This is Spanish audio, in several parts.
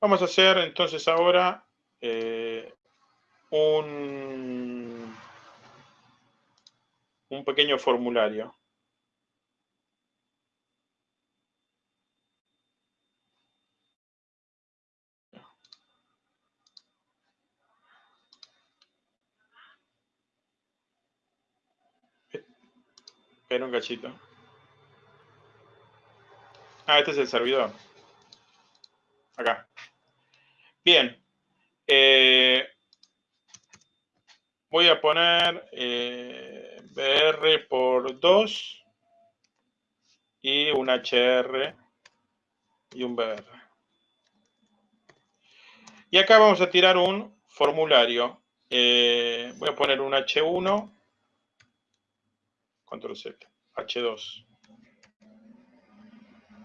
Vamos a hacer entonces ahora eh, un, un pequeño formulario. Espera un cachito. Ah, este es el servidor. Acá. Bien. Eh, voy a poner eh, BR por 2 y un HR y un BR. Y acá vamos a tirar un formulario. Eh, voy a poner un H1 control Z, H2.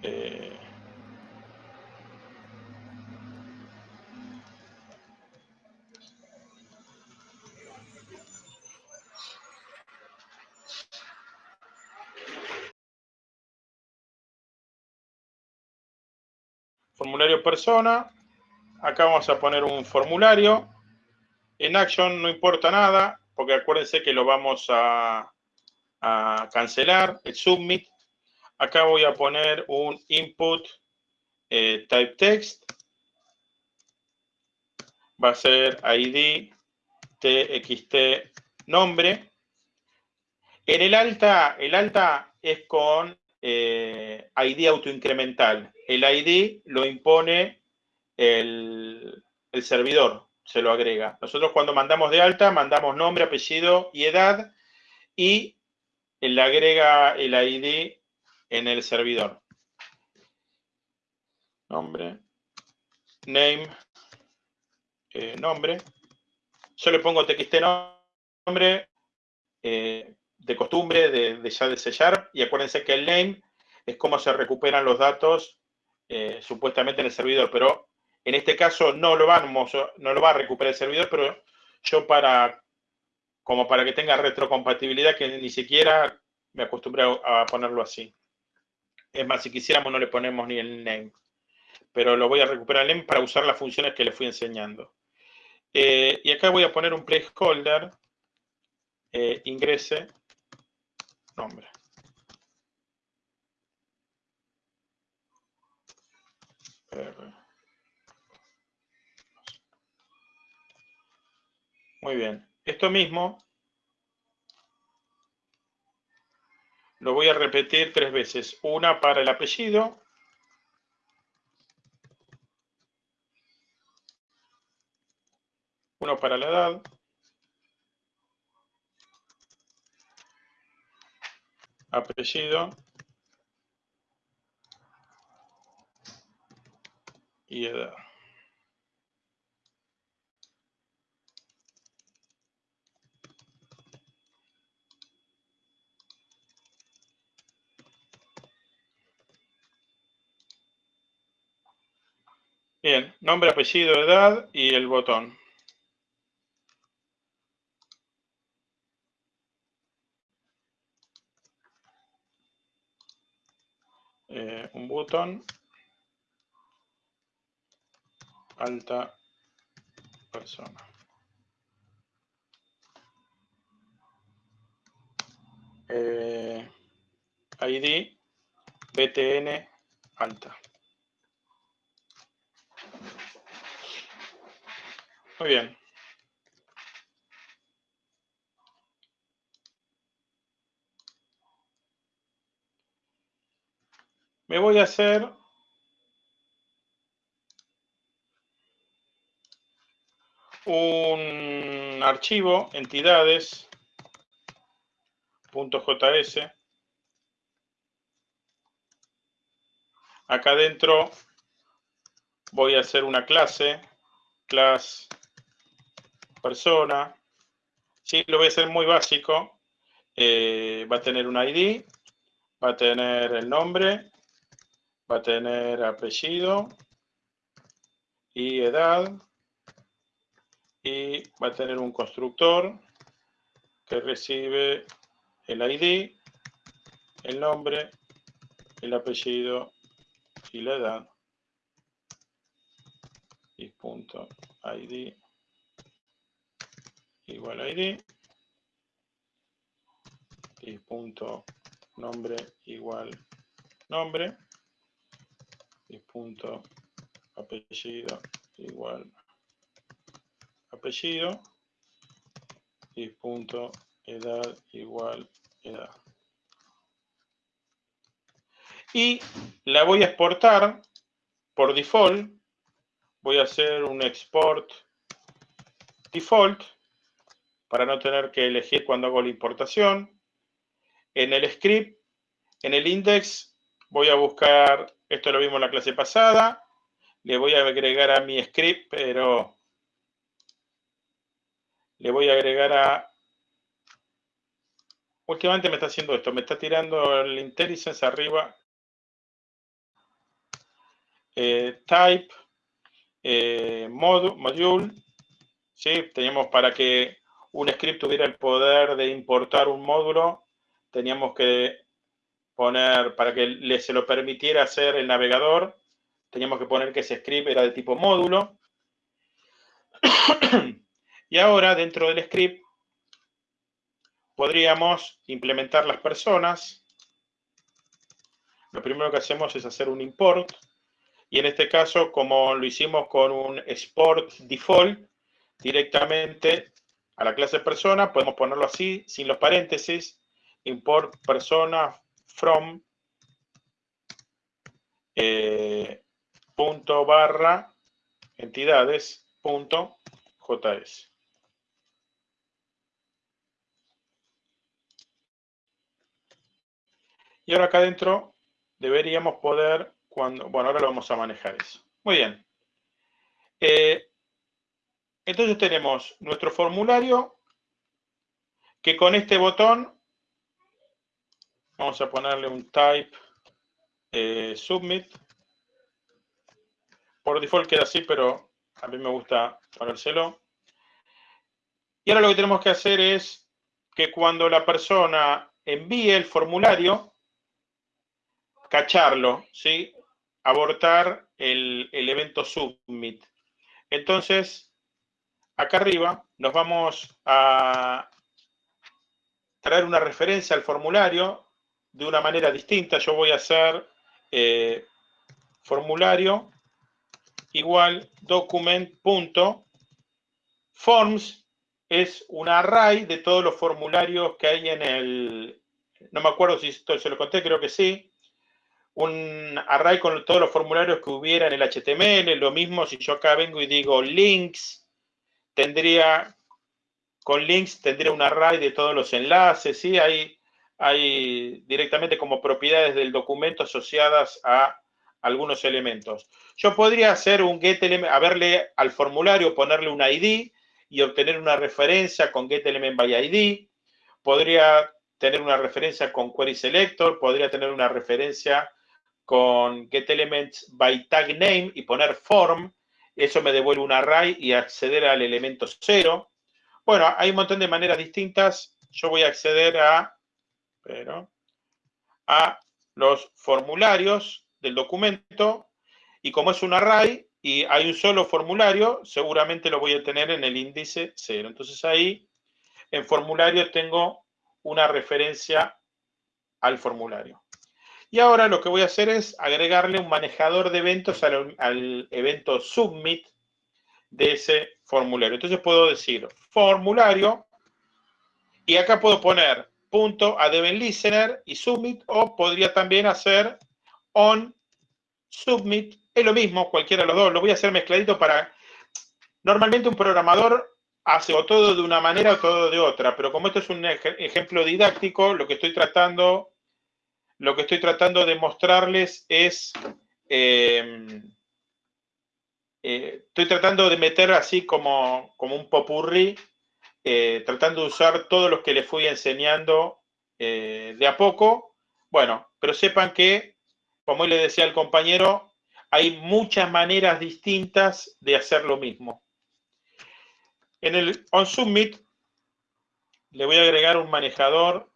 Eh, formulario persona. Acá vamos a poner un formulario. En Action no importa nada, porque acuérdense que lo vamos a, cancelar, el submit. Acá voy a poner un input eh, type text. Va a ser ID txt nombre. En el alta, el alta es con eh, ID autoincremental. El ID lo impone el, servidor, se lo agrega. Nosotros cuando mandamos de alta, mandamos nombre, apellido y edad y le agrega el ID en el servidor. Nombre, name, eh, nombre. Yo le pongo txt nombre eh, de costumbre de, ya de sellar y acuérdense que el name es cómo se recuperan los datos eh, supuestamente en el servidor, pero en este caso no lo, vamos, no lo va a recuperar el servidor, pero yo para como para que tenga retrocompatibilidad, que ni siquiera me acostumbré a ponerlo así. Es más, si quisiéramos no le ponemos ni el name, pero lo voy a recuperar el name para usar las funciones que le fui enseñando. Eh, y acá voy a poner un placeholder, eh, ingrese, nombre. Muy bien. Esto mismo lo voy a repetir tres veces. Una para el apellido. Uno para la edad. Apellido. Y edad. Bien, nombre, apellido, edad y el botón. Eh, un botón. Alta persona. Eh, ID BTN alta. Muy bien. Me voy a hacer un archivo entidades.js. Acá adentro voy a hacer una clase, class persona. Sí, lo voy a hacer muy básico. Eh, va a tener un ID, va a tener el nombre, va a tener apellido y edad y va a tener un constructor que recibe el ID, el nombre, el apellido y la edad. y punto. Id igual id y punto. Nombre igual nombre. Y punto. Apellido igual apellido y punto edad igual edad. Y la voy a exportar por default. Voy a hacer un export default para no tener que elegir cuando hago la importación. En el script, en el index, voy a buscar, esto lo vimos en la clase pasada, le voy a agregar a mi script, pero le voy a agregar a... Últimamente me está haciendo esto, me está tirando el IntelliSense arriba. Eh, type, eh, module, ¿sí? Teníamos para que un script tuviera el poder de importar un módulo, teníamos que poner, para que se lo permitiera hacer el navegador, teníamos que poner que ese script era de tipo módulo. y ahora, dentro del script, podríamos implementar las personas. Lo primero que hacemos es hacer un import. Y en este caso, como lo hicimos con un export default, directamente a la clase persona, podemos ponerlo así, sin los paréntesis, import persona from eh, punto barra entidades punto js. Y ahora acá adentro deberíamos poder, cuando, bueno, ahora lo vamos a manejar eso. Muy bien. Eh, entonces tenemos nuestro formulario que con este botón vamos a ponerle un type eh, submit. Por default queda así, pero a mí me gusta ponérselo. Y ahora lo que tenemos que hacer es que cuando la persona envíe el formulario, cacharlo, ¿sí? Abortar el, el evento submit. Entonces, acá arriba nos vamos a traer una referencia al formulario de una manera distinta. Yo voy a hacer eh, formulario igual document.forms es un array de todos los formularios que hay en el, no me acuerdo si esto se lo conté, creo que sí, un array con todos los formularios que hubiera en el HTML, lo mismo si yo acá vengo y digo links, tendría, con links, tendría un array de todos los enlaces, ¿sí? Hay, hay directamente como propiedades del documento asociadas a algunos elementos. Yo podría hacer un get element, a verle al formulario, ponerle un ID y obtener una referencia con get element by ID. Podría tener una referencia con query selector, podría tener una referencia con get elements by tag name y poner form eso me devuelve un array y acceder al elemento cero. Bueno, hay un montón de maneras distintas. Yo voy a acceder a, pero, a los formularios del documento y como es un array y hay un solo formulario, seguramente lo voy a tener en el índice cero. Entonces ahí, en formulario, tengo una referencia al formulario. Y ahora lo que voy a hacer es agregarle un manejador de eventos al, evento submit de ese formulario. Entonces puedo decir formulario y acá puedo poner punto listener y submit o podría también hacer on submit. Es lo mismo, cualquiera de los dos. Lo voy a hacer mezcladito para... Normalmente un programador hace o todo de una manera o todo de otra, pero como esto es un ejemplo didáctico, lo que estoy tratando lo que estoy tratando de mostrarles es, em, eh, estoy tratando de meter así como, como un popurrí, eh, tratando de usar todos los que les fui enseñando eh, de a poco. Bueno, pero sepan que, como le decía al compañero, hay muchas maneras distintas de hacer lo mismo. En el OnSubmit le voy a agregar un manejador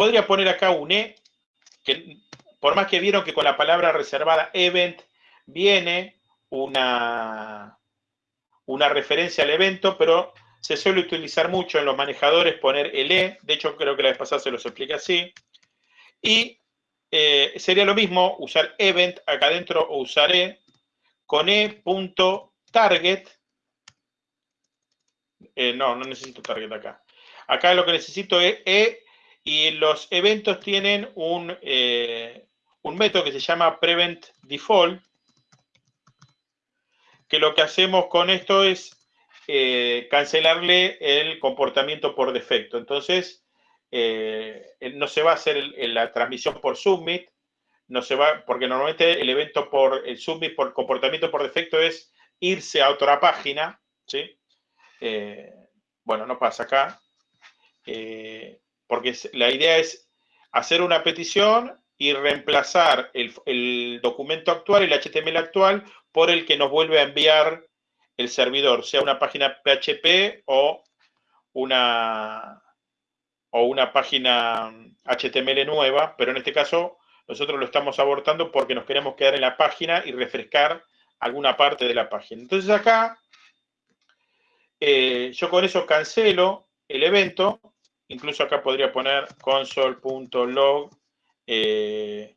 Podría poner acá un E, que por más que vieron que con la palabra reservada event viene una, una referencia al evento, pero se suele utilizar mucho en los manejadores poner el E, de hecho creo que la vez pasada se los explica así, y eh, sería lo mismo usar event acá adentro o usar E con E.target, eh, no, no necesito target acá, acá lo que necesito es E y los eventos tienen un, eh, un método que se llama prevent default, que lo que hacemos con esto es eh, cancelarle el comportamiento por defecto. Entonces, eh, no se va a hacer la transmisión por submit, no se va, porque normalmente el evento por el submit por comportamiento por defecto es irse a otra página, ¿sí? Bueno, no pasa acá, porque la idea es hacer una petición y reemplazar el, documento actual, el HTML actual, por el que nos vuelve a enviar el servidor, sea una página PHP o una, o una página HTML nueva, pero en este caso nosotros lo estamos abortando porque nos queremos quedar en la página y refrescar alguna parte de la página. Entonces acá, eh, yo con eso cancelo el evento, incluso acá podría poner console.log eh,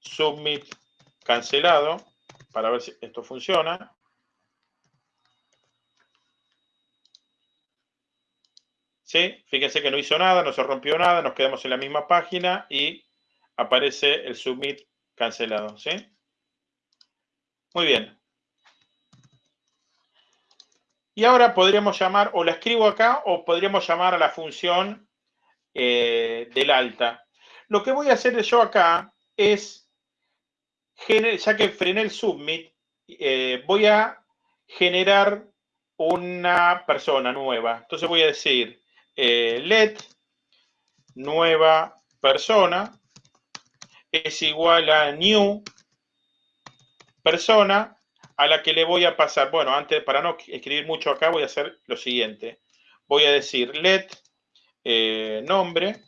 submit cancelado, para ver si esto funciona. ¿Sí? Fíjense que no hizo nada, no se rompió nada, nos quedamos en la misma página y aparece el submit cancelado. ¿sí? Muy bien. Y ahora podríamos llamar, o la escribo acá, o podríamos llamar a la función eh, del alta. Lo que voy a hacer yo acá es ya que frené el submit, eh, voy a generar una persona nueva. Entonces voy a decir eh, let nueva persona es igual a new persona a la que le voy a pasar. Bueno, antes, para no escribir mucho acá, voy a hacer lo siguiente. Voy a decir let eh, nombre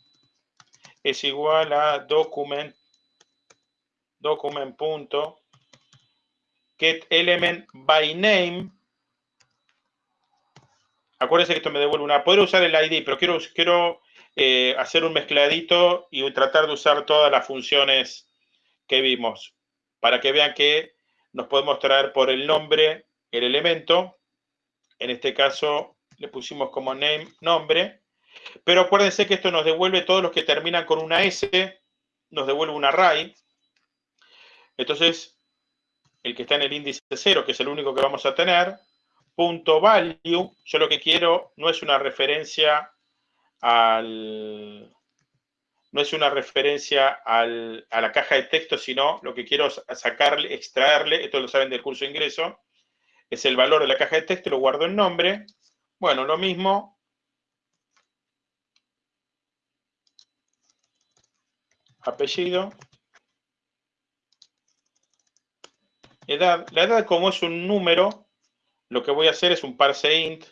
es igual a document get element by name. Acuérdense que esto me devuelve una. Podría usar el ID, pero quiero, quiero eh, hacer un mezcladito y tratar de usar todas las funciones que vimos para que vean que nos podemos traer por el nombre el elemento. En este caso le pusimos como name nombre. Pero acuérdense que esto nos devuelve todos los que terminan con una S, nos devuelve un array. Entonces, el que está en el índice 0, que es el único que vamos a tener, punto value, yo lo que quiero no es una referencia al, no es una referencia al, a la caja de texto, sino lo que quiero sacarle, extraerle, esto lo saben del curso de ingreso, es el valor de la caja de texto, lo guardo en nombre. Bueno, lo mismo. Apellido. edad. La edad como es un número, lo que voy a hacer es un parse int.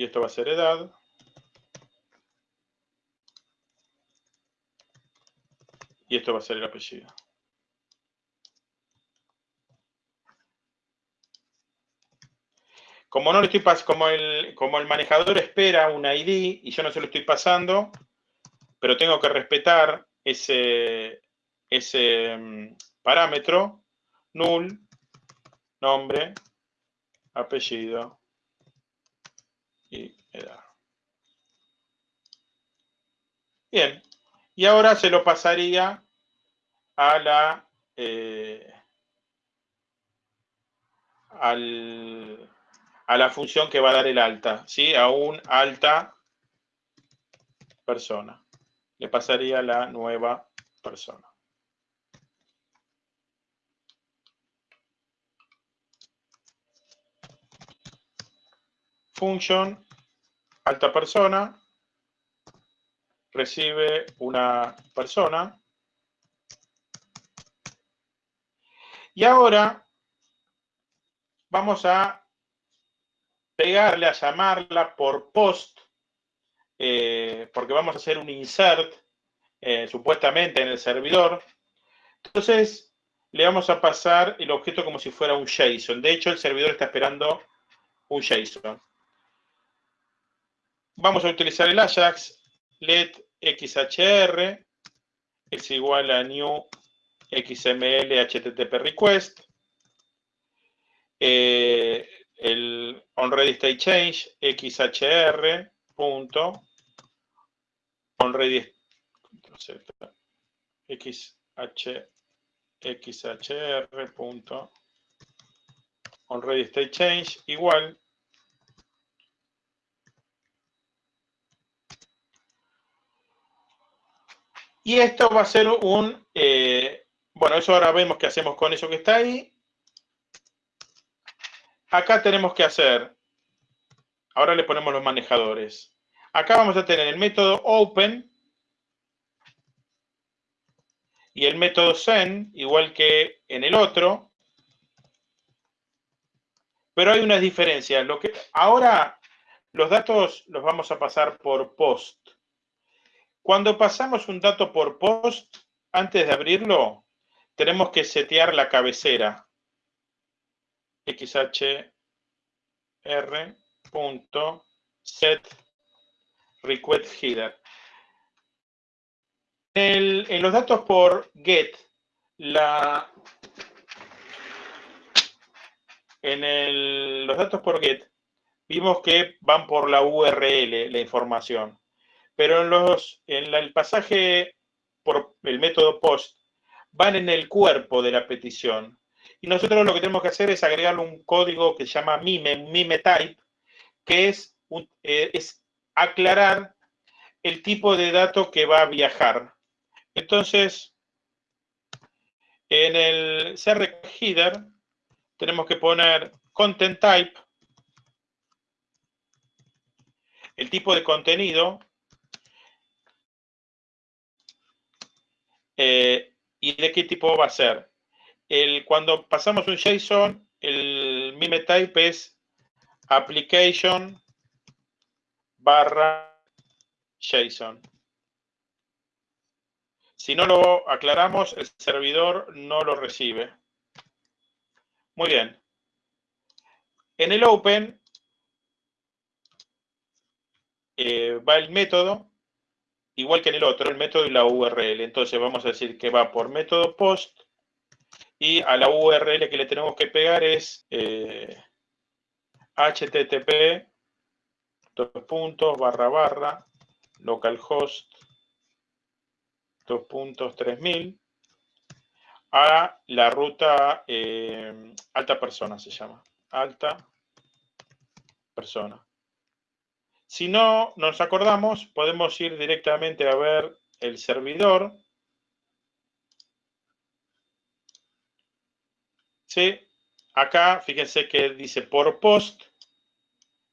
Y esto va a ser edad. Y esto va a ser el apellido. Como no le estoy como el, como el manejador espera un ID y yo no se lo estoy pasando, pero tengo que respetar ese, ese mm, parámetro, null, nombre, apellido y edad. Bien, y ahora se lo pasaría a la eh, al a la función que va a dar el alta, ¿sí? A un alta persona. Le pasaría la nueva persona. Function alta persona recibe una persona. Y ahora vamos a pegarle, a llamarla por post, eh, porque vamos a hacer un insert, eh, supuestamente en el servidor. Entonces, le vamos a pasar el objeto como si fuera un JSON. De hecho, el servidor está esperando un JSON. Vamos a utilizar el Ajax, let xhr es igual a new xml http request. Eh, el onReady state change xhr punto onReady punto state change igual y esto va a ser un eh, bueno eso ahora vemos qué hacemos con eso que está ahí acá tenemos que hacer, ahora le ponemos los manejadores. Acá vamos a tener el método open y el método send, igual que en el otro. Pero hay unas diferencias. Lo que, ahora los datos los vamos a pasar por post. Cuando pasamos un dato por post, antes de abrirlo, tenemos que setear la cabecera xhr.set request header. en los datos por get, la, en los datos por get, vimos que van por la URL la información. Pero en, los, en el pasaje por el método post, van en el cuerpo de la petición. Y nosotros lo que tenemos que hacer es agregarle un código que se llama mime, mime type, que es, eh, es aclarar el tipo de dato que va a viajar. Entonces, en el CR header tenemos que poner content type, el tipo de contenido, eh, y de qué tipo va a ser cuando pasamos un JSON, el mime type es application barra JSON. Si no lo aclaramos, el servidor no lo recibe. Muy bien. En el Open eh, va el método, igual que en el otro, el método y la URL. Entonces vamos a decir que va por método post y a la URL que le tenemos que pegar es eh, http dos puntos barra barra localhost dos puntos 3000 a la ruta eh, alta persona se llama alta persona si no nos acordamos podemos ir directamente a ver el servidor ¿sí? Acá, fíjense que dice por post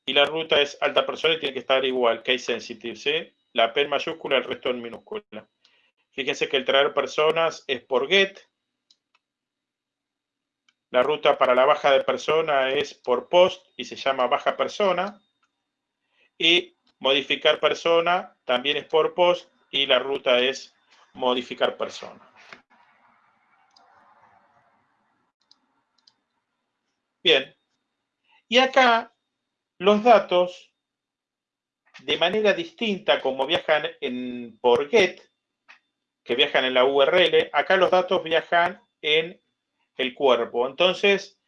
y la ruta es alta persona y tiene que estar igual, case sensitive. La P en mayúscula, el resto en minúscula. Fíjense que el traer personas es por get. La ruta para la baja de persona es por post y se llama baja persona. Y modificar persona también es por post y la ruta es modificar persona. Bien. Y acá los datos, de manera distinta como viajan en, por GET, que viajan en la URL, acá los datos viajan en el cuerpo. Entonces,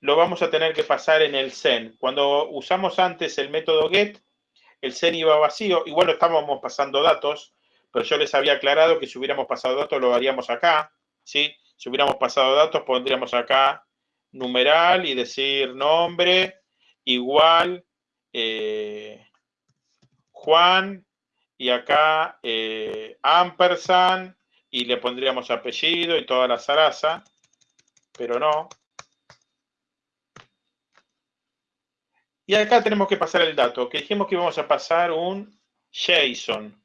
lo vamos a tener que pasar en el SEN. Cuando usamos antes el método GET, el SEN iba vacío. Igual estábamos pasando datos, pero yo les había aclarado que si hubiéramos pasado datos lo haríamos acá. ¿sí? Si hubiéramos pasado datos, pondríamos acá numeral y decir nombre igual eh, Juan y acá eh, ampersand y le pondríamos apellido y toda la zaraza, pero no. Y acá tenemos que pasar el dato, que dijimos que íbamos a pasar un JSON.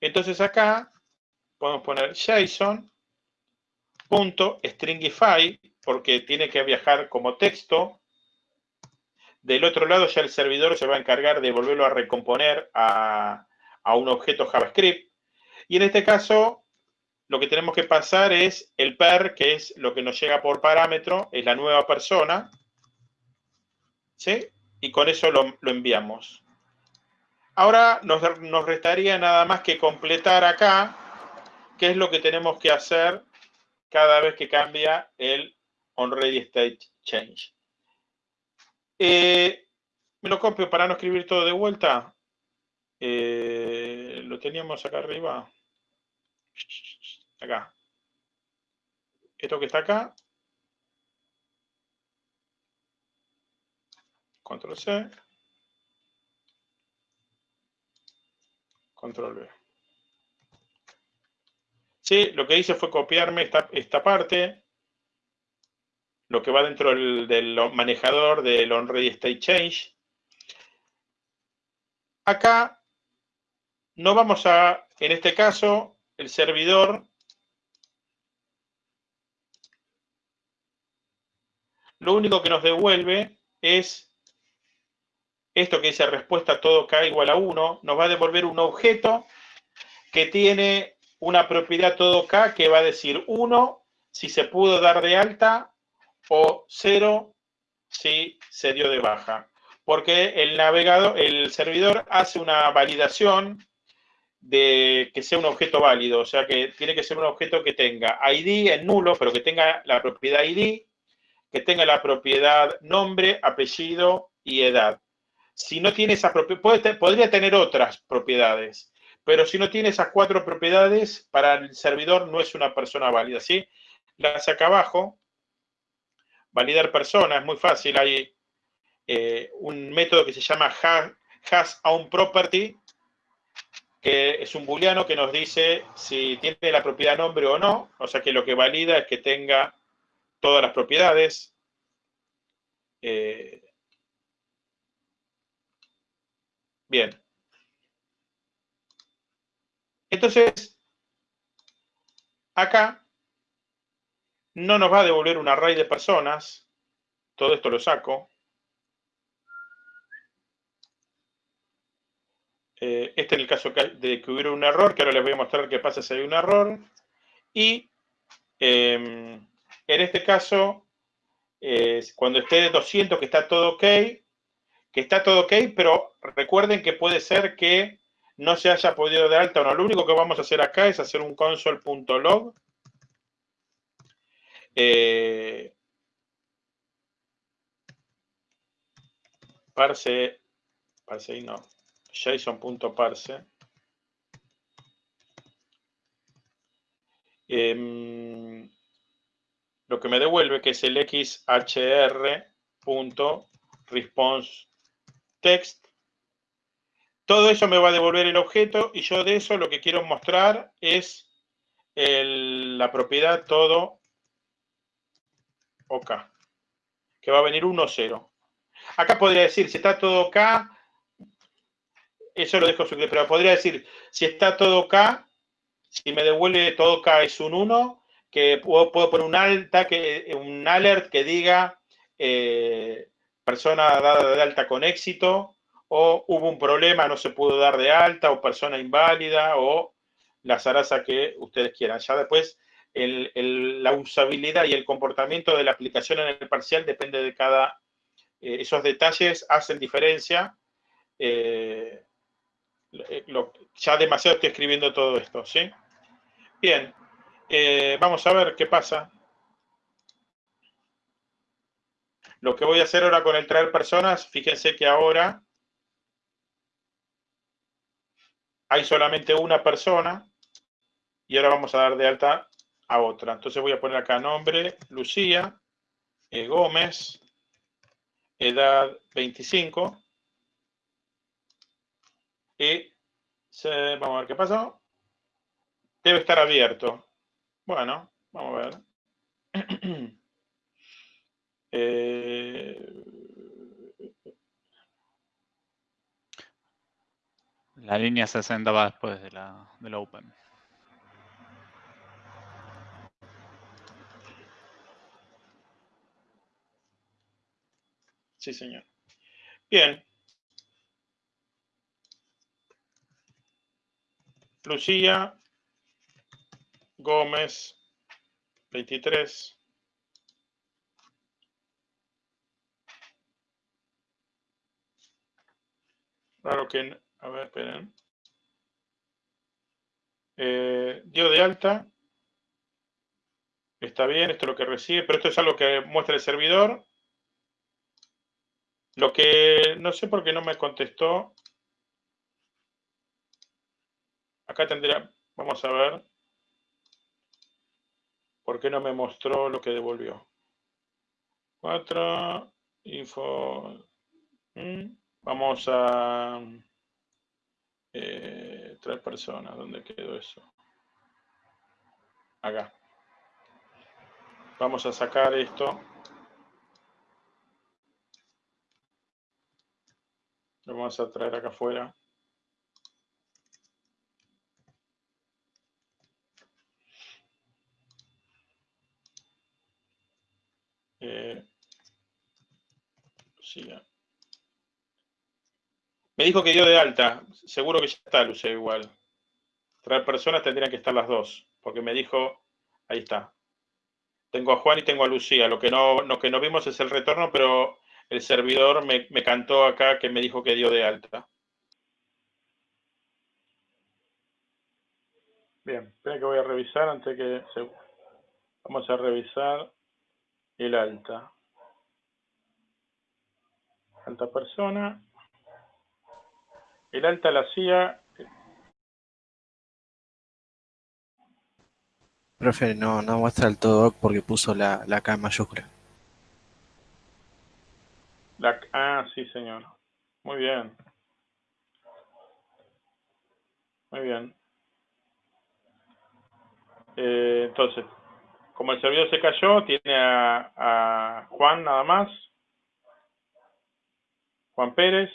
Entonces acá podemos poner JSON.stringify porque tiene que viajar como texto Del otro lado ya el servidor se va a encargar de volverlo a recomponer a, a un objeto JavaScript. Y en este caso, lo que tenemos que pasar es el per, que es lo que nos llega por parámetro, es la nueva persona. ¿Sí? Y con eso lo, enviamos. Ahora nos, nos, restaría nada más que completar acá qué es lo que tenemos que hacer cada vez que cambia el onReadyStateChange. Eh, me lo copio para no escribir todo de vuelta. Eh, lo teníamos acá arriba. Acá. Esto que está acá. Control C. Control V. Sí, lo que hice fue copiarme esta, esta parte, lo que va dentro del, del manejador del onReadyStateChange. Acá no vamos a, en este caso, el servidor lo único que nos devuelve es esto que dice respuesta todo k igual a 1, nos va a devolver un objeto que tiene una propiedad todo k que va a decir 1 si se pudo dar de alta o 0 si se dio de baja. Porque el navegador, el servidor hace una validación de que sea un objeto válido, o sea que tiene que ser un objeto que tenga ID en nulo, pero que tenga la propiedad ID, que tenga la propiedad nombre, apellido y edad. Si no tiene esas propiedades, podría tener otras propiedades, pero si no tiene esas cuatro propiedades, para el servidor no es una persona válida, ¿sí? Las acá abajo, validar persona, es muy fácil, hay eh, un método que se llama has, on property, que es un booleano que nos dice si tiene la propiedad nombre o no, o sea que lo que valida es que tenga todas las propiedades. Eh, bien. Entonces, acá no nos va a devolver un array de personas. Todo esto lo saco. Eh, este es el caso de que hubiera un error, que ahora les voy a mostrar qué pasa si hay un error. Y em, en este caso, cuando esté de 200, que está todo ok, que está todo ok, pero recuerden que puede ser que no se haya podido dar alta o no. Lo único que vamos a hacer acá es hacer un console.log. Eh, parse, parse y no json.parse. Em, lo que me devuelve que es el xhr.responseText. Todo eso me va a devolver el objeto y yo de eso lo que quiero mostrar es la propiedad todo OK, que va a venir 1, 0. Acá podría decir, si está todo OK, eso lo dejo pero podría decir, si está todo K, si me devuelve todo K es un 1, que puedo, poner un, alta, que, un alert que diga eh, persona dada de alta con éxito, o hubo un problema, no se pudo dar de alta, o persona inválida, o la zaraza que ustedes quieran. Ya después la usabilidad y el comportamiento de la aplicación en el parcial depende de cada... Eh, esos detalles hacen diferencia. Eh, eh, ya demasiado estoy escribiendo todo esto, ¿sí? Bien, vamos a ver qué pasa. Lo que voy a hacer ahora con el traer personas, fíjense que ahora hay solamente una persona y ahora vamos a dar de alta a otra. Entonces voy a poner acá nombre, Lucía, eh, Gómez, edad 25, y vamos a ver qué pasó. Debe estar abierto. Bueno, vamos a ver. Eh, la línea 60 va después de la, del Open. Sí, señor. Bien. Lucía Gómez, 23. Claro que, a ver, esperen. Eh, dio de alta. Está bien, esto es lo que recibe, pero esto es algo que muestra el servidor. Lo que no sé por qué no me contestó. Acá tendría, vamos a ver. ¿Por qué no me mostró lo que devolvió? 4, info. Mm, vamos a eh, tres personas. ¿Dónde quedó eso? Acá. Vamos a sacar esto. Lo vamos a traer acá afuera. Eh, Me dijo que dio de alta. Seguro que ya está, Luce, igual. Tres personas tendrían que estar las dos. Porque me dijo, ahí está. Tengo a Juan y tengo a Lucía. Lo que no, lo que no vimos es el retorno, pero el servidor me, cantó acá que me dijo que dio de alta. Bien, espera que voy a revisar antes que se... Vamos a revisar el alta. Alta persona. El alta la hacía... Profe, no, no muestra el todo porque puso la, la K en mayúscula. La, ah, sí, señor. Muy bien. Muy bien. Eh, entonces, como el servidor se cayó, tiene a, Juan nada más. Juan Pérez.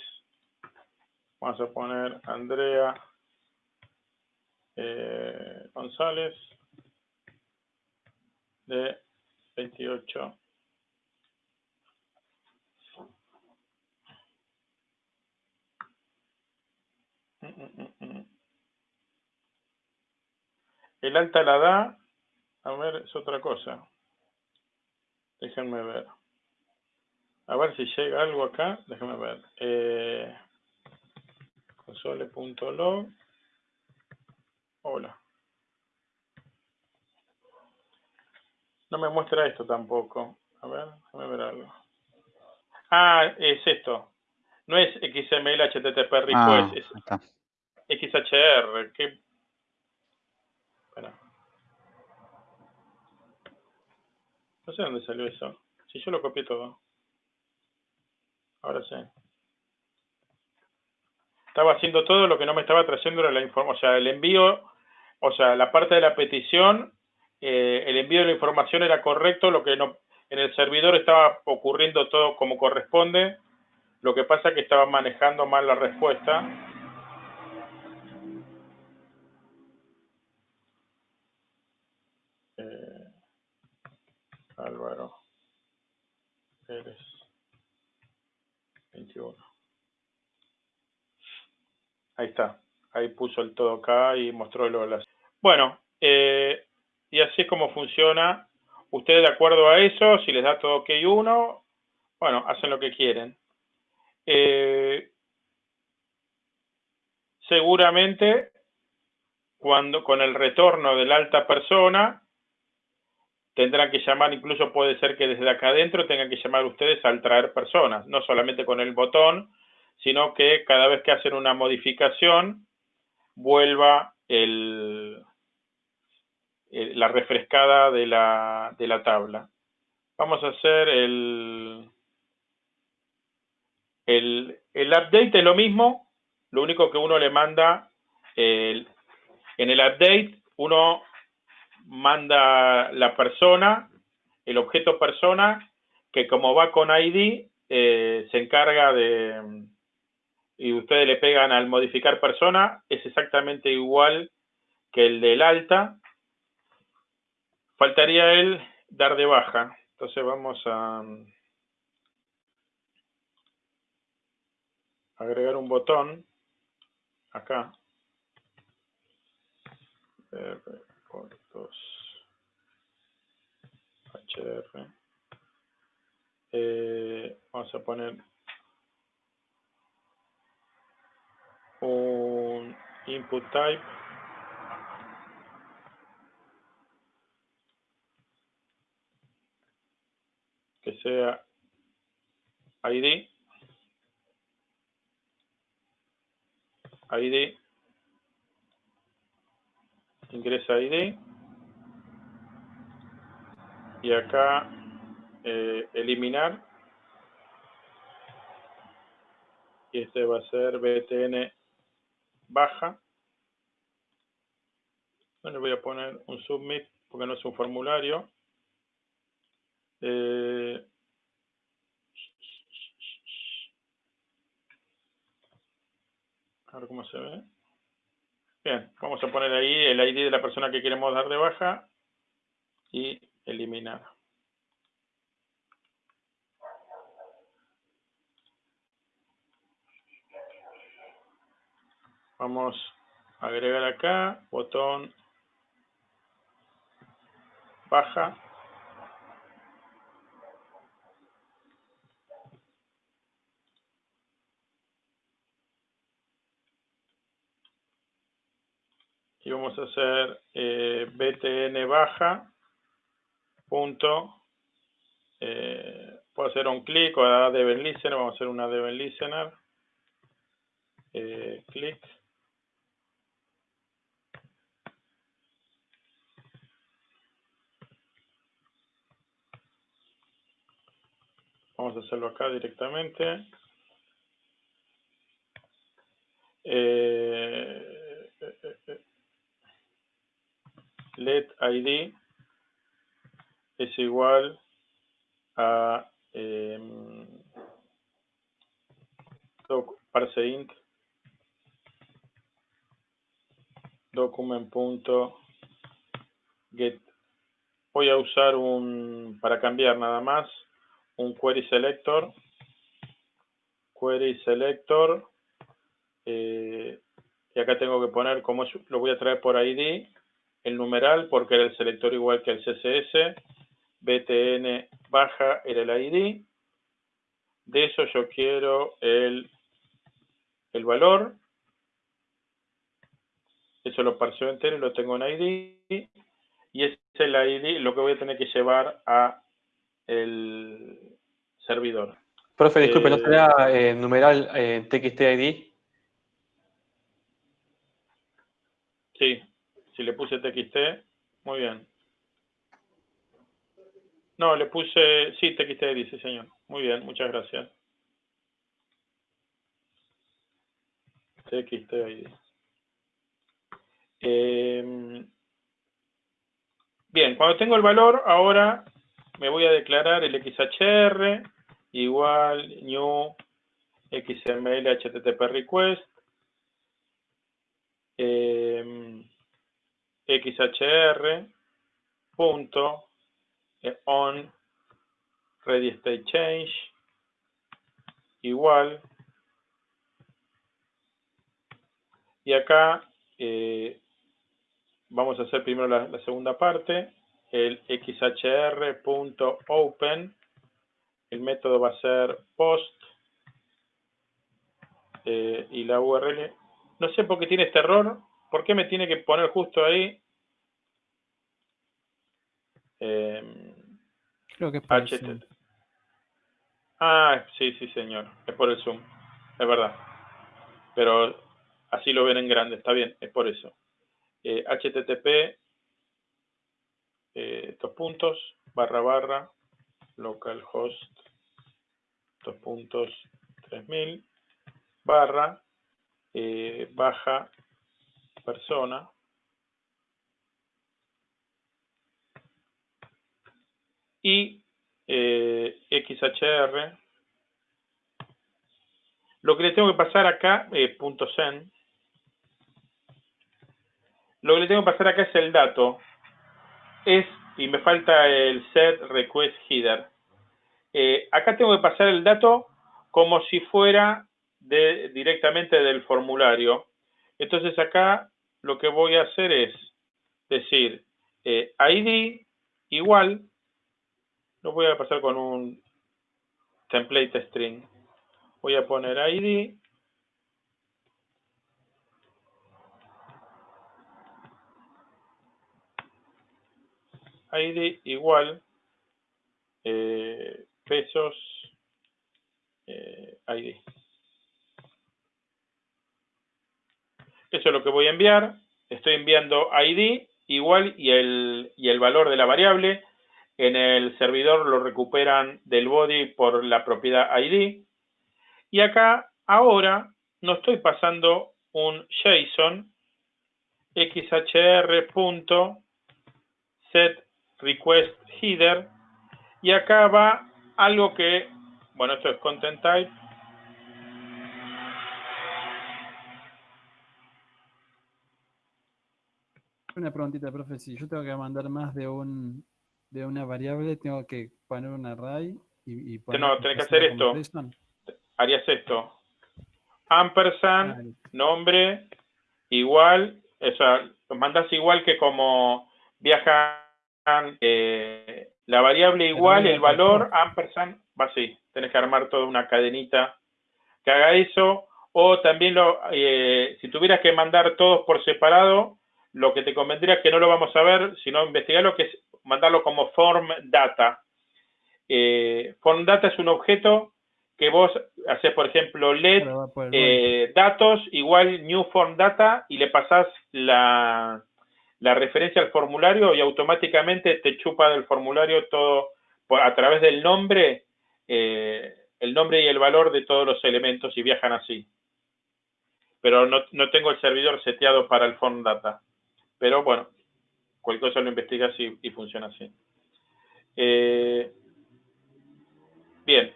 Vamos a poner Andrea eh, González de 28. El alta la da a ver, es otra cosa. Déjenme ver. A ver si llega algo acá. Déjenme ver. Eh, console.log. Hola. No me muestra esto tampoco. A ver, déjame ver algo. Ah, es esto. No es XML HTTP request, ah, es XHR. ¿Qué? Espera. No sé dónde salió eso. Si yo lo copié todo. Ahora sí. Estaba haciendo todo lo que no me estaba trayendo era la información. O sea, el envío, o sea, la parte de la petición, eh, el envío de la información era correcto, lo que no, en el servidor estaba ocurriendo todo como corresponde. Lo que pasa es que estaba manejando mal la respuesta. Eh, Álvaro Pérez 21. Ahí está. Ahí puso el todo acá y mostró lo las. Bueno, eh, y así es como funciona. Ustedes de acuerdo a eso, si les da todo OK uno, bueno, hacen lo que quieren. Eh, seguramente cuando con el retorno de la alta persona tendrán que llamar, incluso puede ser que desde acá adentro tengan que llamar ustedes al traer personas, no solamente con el botón, sino que cada vez que hacen una modificación vuelva el, la refrescada de la, de la tabla. Vamos a hacer el, el, el update es lo mismo, lo único que uno le manda, en el update uno manda la persona, el objeto persona, que como va con ID, eh, se encarga de, y ustedes le pegan al modificar persona, es exactamente igual que el del alta. Faltaría el dar de baja. Entonces vamos a... agregar un botón acá. HR. Eh, vamos a poner un input type. Que sea ID ID ingresa ID y acá eh, eliminar. Y este va a ser btn baja. No le voy a poner un submit porque no es un formulario. Eh, a ver cómo se ve. Bien, vamos a poner ahí el ID de la persona que queremos dar de baja y eliminar Vamos a agregar acá, botón baja. Y vamos a hacer eh, btn baja punto. Eh, puedo hacer un clic o a Deven Listener, vamos a hacer una Deven Listener. Eh, clic Vamos a hacerlo acá directamente. Eh, let ID es igual a eh, parseInt document.get voy a usar un para cambiar nada más un query selector, query selector, eh, y acá tengo que poner como lo voy a traer por ID, el numeral, porque era el selector igual que el CSS, btn baja era el ID, de eso yo quiero el, el valor, eso lo parseo entero y lo tengo en ID, y es el ID lo que voy a tener que llevar a el servidor. Profe, disculpe, ¿no eh, será eh, numeral eh, TXTID? Sí, si le puse TXT, muy bien. No, le puse, sí, TXTID, sí señor. Muy bien, muchas gracias. TXTID. Eh, bien, cuando tengo el valor, ahora me voy a declarar el XHR igual new XML HTTP request eh, XHR punto eh, on ready state change igual. Y acá eh, vamos a hacer primero la segunda parte el xhr.open, el método va a ser post eh, y la URL, no sé por qué tiene este error, ¿por qué me tiene que poner justo ahí? Em, Creo que es por el Ah, sí, sí, señor, es por el Zoom, es verdad. Pero así lo ven en grande, está bien, es por eso. Eh, HTTP dos puntos, barra barra, localhost, dos puntos, 3000, barra, eh, baja persona, y eh, XHR. Lo que le tengo que pasar acá, eh, punto .zen, lo que le tengo que pasar acá es el dato. Es, y me falta el set request header. Eh, acá tengo que pasar el dato como si fuera de, directamente del formulario. Entonces acá lo que voy a hacer es decir eh, ID igual, lo voy a pasar con un template string. Voy a poner ID ID igual eh, pesos eh, ID. Eso es lo que voy a enviar. Estoy enviando ID igual y el, y el valor de la variable. En el servidor lo recuperan del body por la propiedad ID. Y acá, ahora, no estoy pasando un JSON xhr.set request header y acá va algo que, bueno, esto es content type. Una preguntita, profe, si yo tengo que mandar más de un de una variable, tengo que poner un array y, y poner No, tenés que hacer esto. Harías esto. Ampersand, nombre, igual, o sea, lo mandas igual que como viaja eh, la variable igual, el valor, ampersand, va así. Tenés que armar toda una cadenita que haga eso. O también, lo, eh, si tuvieras que mandar todos por separado, lo que te convendría es que no lo vamos a ver, sino investigar lo que es mandarlo como form data. Eh, form data es un objeto que vos haces, por ejemplo, let datos igual new form data y le pasás la, la referencia al formulario y automáticamente te chupa del formulario todo a través del nombre, eh, el nombre y el valor de todos los elementos y viajan así. Pero no, tengo el servidor seteado para el form data. Pero bueno, cualquier cosa lo investigas y, y funciona así. Eh, bien.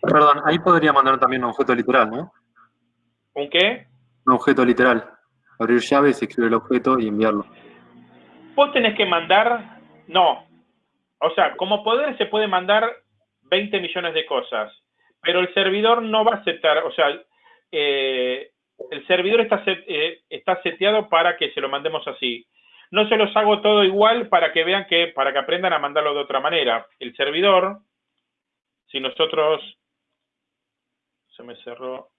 Perdón, ahí podría mandar también un objeto literal, ¿no? ¿Un qué? Un objeto literal. Abrir llaves, escribir el objeto y enviarlo vos tenés que mandar, no, o sea, como poder se puede mandar 20 millones de cosas, pero el servidor no va a aceptar, o sea, eh, el servidor está, eh, está seteado para que se lo mandemos así. No se los hago todo igual para que vean que, para que aprendan a mandarlo de otra manera. El servidor, si nosotros, se me cerró,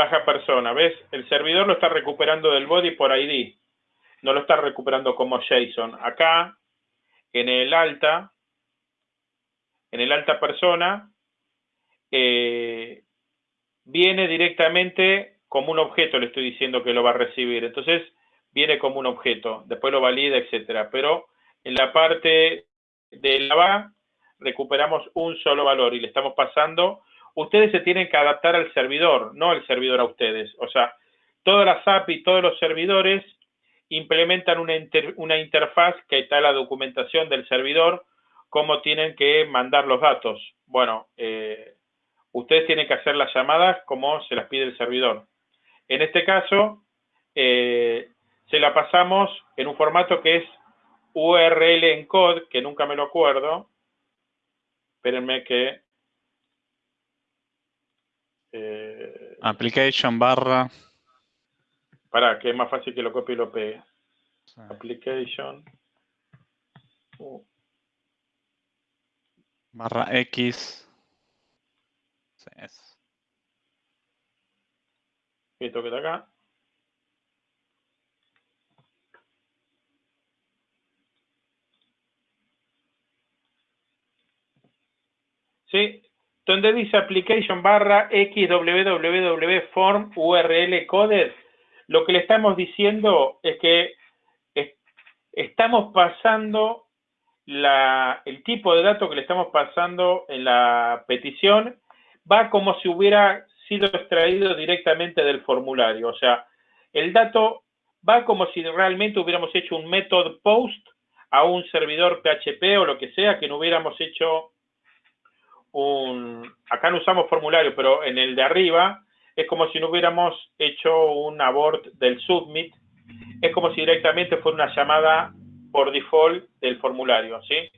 baja persona, ¿ves? El servidor lo está recuperando del body por ID, no lo está recuperando como JSON. Acá, en el alta, en el alta persona, eh, viene directamente como un objeto, le estoy diciendo que lo va a recibir. Entonces, viene como un objeto, después lo valida, etcétera. Pero en la parte de la va, recuperamos un solo valor y le estamos pasando ustedes se tienen que adaptar al servidor, no el servidor a ustedes. O sea, todas las API, todos los servidores implementan una, una interfaz que está la documentación del servidor, cómo tienen que mandar los datos. Bueno, eh, ustedes tienen que hacer las llamadas como se las pide el servidor. En este caso, eh, se la pasamos en un formato que es URL encode, que nunca me lo acuerdo. Espérenme que eh, Application barra. Para que es más fácil que lo copie y lo pegue. Application. Barra X. Sí, Esto que está acá. Sí, donde dice application barra xwww url coded, lo que le estamos diciendo es que estamos pasando el tipo de dato que le estamos pasando en la petición va como si hubiera sido extraído directamente del formulario. O sea, el dato va como si realmente hubiéramos hecho un método post a un servidor PHP o lo que sea, que no hubiéramos hecho un, acá no usamos formulario, pero en el de arriba, es como si no hubiéramos hecho un abort del submit, es como si directamente fuera una llamada por default del formulario, ¿sí?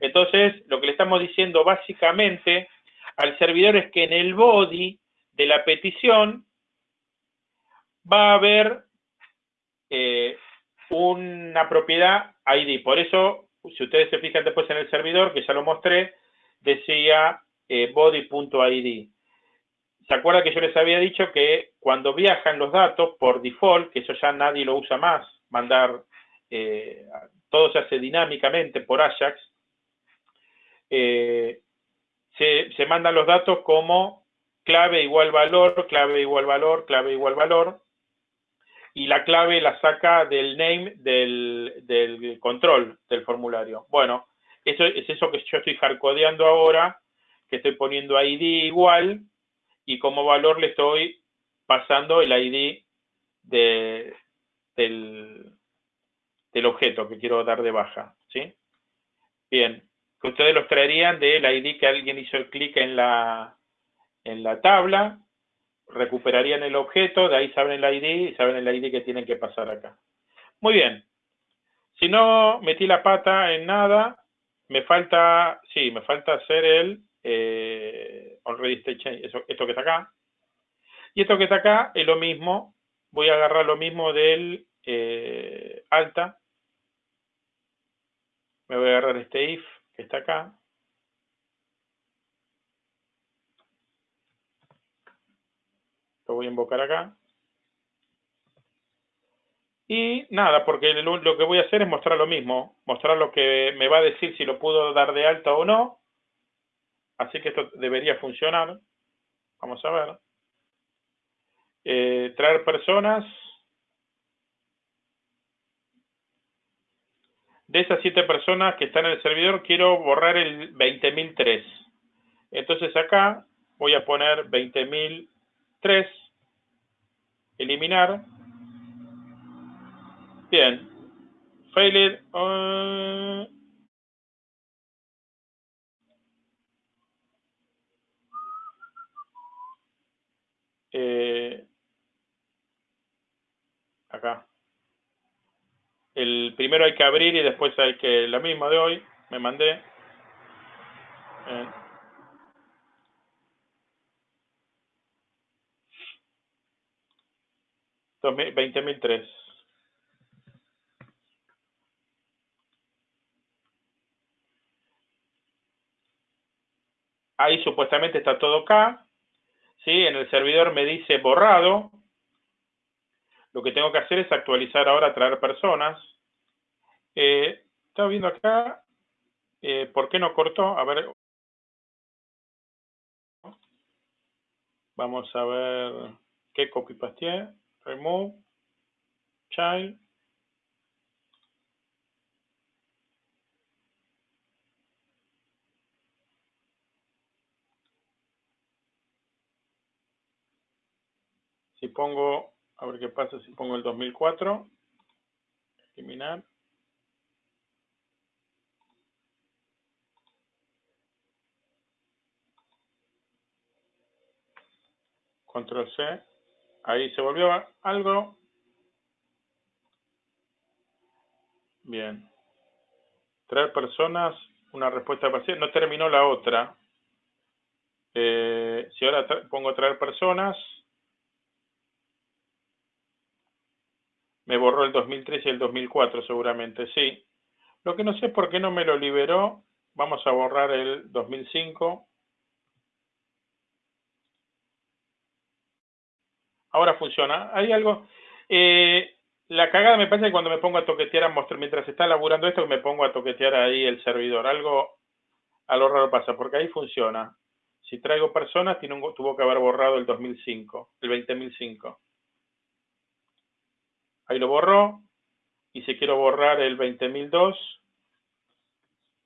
Entonces, lo que le estamos diciendo básicamente al servidor es que en el body de la petición va a haber eh, una propiedad ID. Por eso, si ustedes se fijan después en el servidor, que ya lo mostré, decía eh, body.id. ¿Se acuerda que yo les había dicho que cuando viajan los datos, por default, que eso ya nadie lo usa más, mandar, eh, todo se hace dinámicamente por Ajax, eh, se, se, mandan los datos como clave igual valor, clave igual valor, clave igual valor, y la clave la saca del name del, del control del formulario. Bueno, eso es eso que yo estoy hardcodeando ahora, que estoy poniendo ID igual, y como valor le estoy pasando el ID de, del, del objeto que quiero dar de baja, ¿sí? Bien, que ustedes los traerían del ID que alguien hizo el clic en la, en la tabla, recuperarían el objeto, de ahí saben el ID y saben el ID que tienen que pasar acá. Muy bien. Si no metí la pata en nada, me falta, sí, me falta hacer el eh, already state change, eso, esto que está acá. Y esto que está acá es lo mismo, voy a agarrar lo mismo del eh, alta. Me voy a agarrar este if que está acá. Lo voy a invocar acá. Y nada, porque lo que voy a hacer es mostrar lo mismo, mostrar lo que me va a decir si lo puedo dar de alta o no. Así que esto debería funcionar. Vamos a ver. Eh, traer personas. De esas siete personas que están en el servidor, quiero borrar el 20.003. Entonces acá voy a poner 20.003. Eliminar. Bien. Failed. Uh, eh, acá. El primero hay que abrir y después hay que, la misma de hoy, me mandé. Eh. 20.003. Ahí supuestamente está todo acá. ¿sí? En el servidor me dice borrado. Lo que tengo que hacer es actualizar ahora, traer personas. Eh, viendo acá, eh, ¿por qué no cortó? A ver. Vamos a ver qué copy paste remove, child, si pongo, a ver qué pasa si pongo el 2004, eliminar, control C, Ahí se volvió algo. Bien. Traer personas, una respuesta parcial. No terminó la otra. Eh, si ahora pongo traer personas, me borró el 2003 y el 2004 seguramente, sí. Lo que no sé por qué no me lo liberó. Vamos a borrar el 2005. Ahora funciona. Hay algo... Eh, la cagada me parece que cuando me pongo a toquetear, a mostrar, mientras está laburando esto, me pongo a toquetear ahí el servidor. Algo a lo raro pasa, porque ahí funciona. Si traigo personas, tiene un, tuvo que haber borrado el 2005, el 20005. Ahí lo borró. Y si quiero borrar el 20002,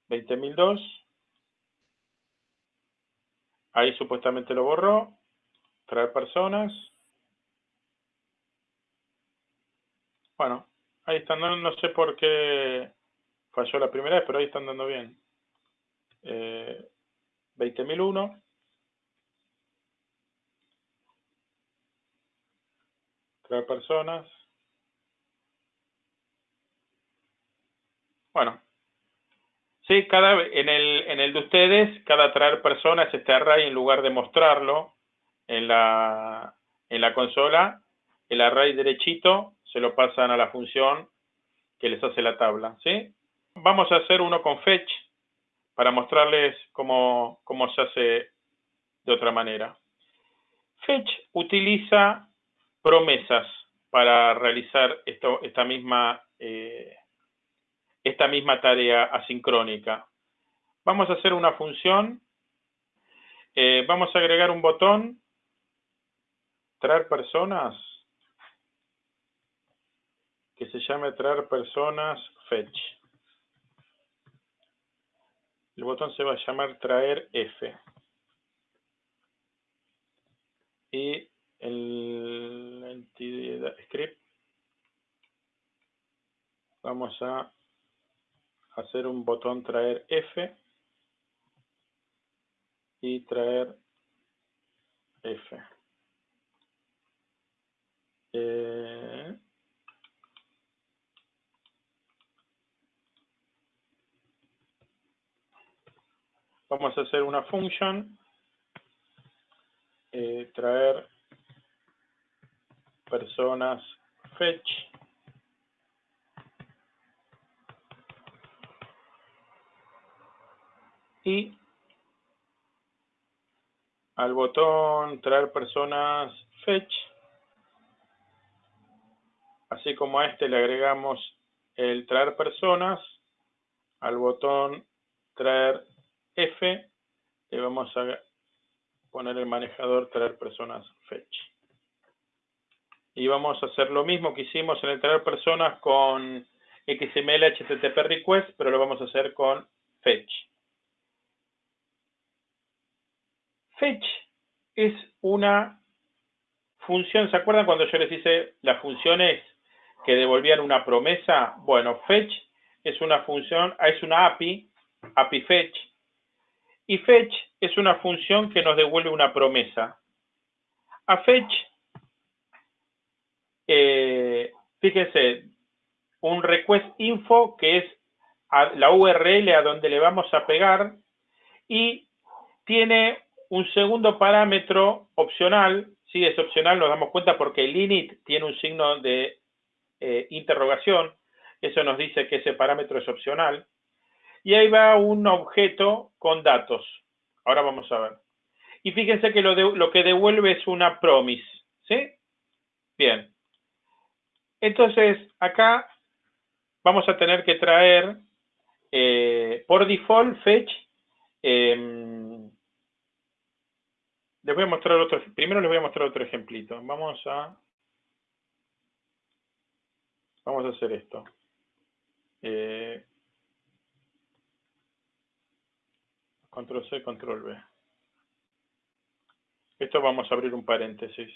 20002, ahí supuestamente lo borró. Traer personas. Bueno, ahí están, no, sé por qué falló la primera vez, pero ahí están dando bien. Eh, 20.001. traer personas. Bueno, sí, cada, en, el, en el de ustedes, cada traer personas, este array, en lugar de mostrarlo en la, en la consola, el array derechito se lo pasan a la función que les hace la tabla, ¿sí? Vamos a hacer uno con fetch para mostrarles cómo, cómo se hace de otra manera. Fetch utiliza promesas para realizar esto, esta, misma, eh, esta misma tarea asincrónica. Vamos a hacer una función. Eh, vamos a agregar un botón. Traer personas. Que se llame traer personas fetch. El botón se va a llamar traer F. Y el entidad script vamos a hacer un botón traer F y traer F. Eh, vamos a hacer una función eh, traer personas fetch y al botón traer personas fetch así como a este le agregamos el traer personas al botón traer F le vamos a poner el manejador traer personas fetch y vamos a hacer lo mismo que hicimos en el traer personas con XML HTTP request, pero lo vamos a hacer con fetch. Fetch es una función, ¿se acuerdan cuando yo les hice las funciones que devolvían una promesa? Bueno, fetch es una función, es una API, API fetch, y fetch es una función que nos devuelve una promesa. A fetch eh, fíjense, un request info que es la URL a donde le vamos a pegar y tiene un segundo parámetro opcional, si es opcional nos damos cuenta porque el init tiene un signo de eh, interrogación, eso nos dice que ese parámetro es opcional, y ahí va un objeto con datos, ahora vamos a ver. Y fíjense que lo, lo que devuelve es una promise, ¿sí? Bien, entonces, acá vamos a tener que traer eh, por default fetch. Em, les voy a mostrar otro, primero les voy a mostrar otro ejemplito. Vamos a, vamos a hacer esto. Eh, control C, control V. Esto vamos a abrir un paréntesis.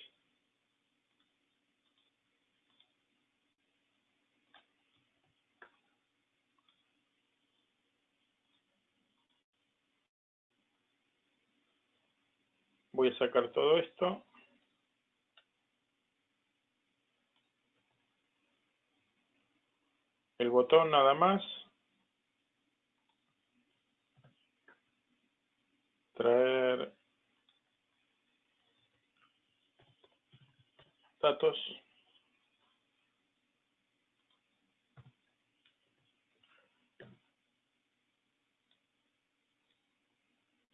Voy a sacar todo esto. El botón nada más. Traer datos.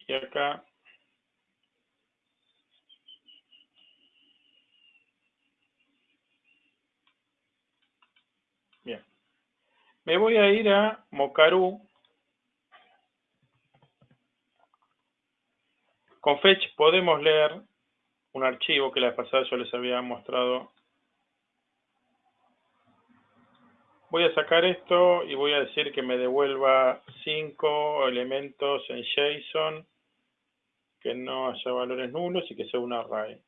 Y acá Me voy a ir a Mocaru. Con Fetch podemos leer un archivo que la pasada yo les había mostrado. Voy a sacar esto y voy a decir que me devuelva cinco elementos en JSON que no haya valores nulos y que sea un array.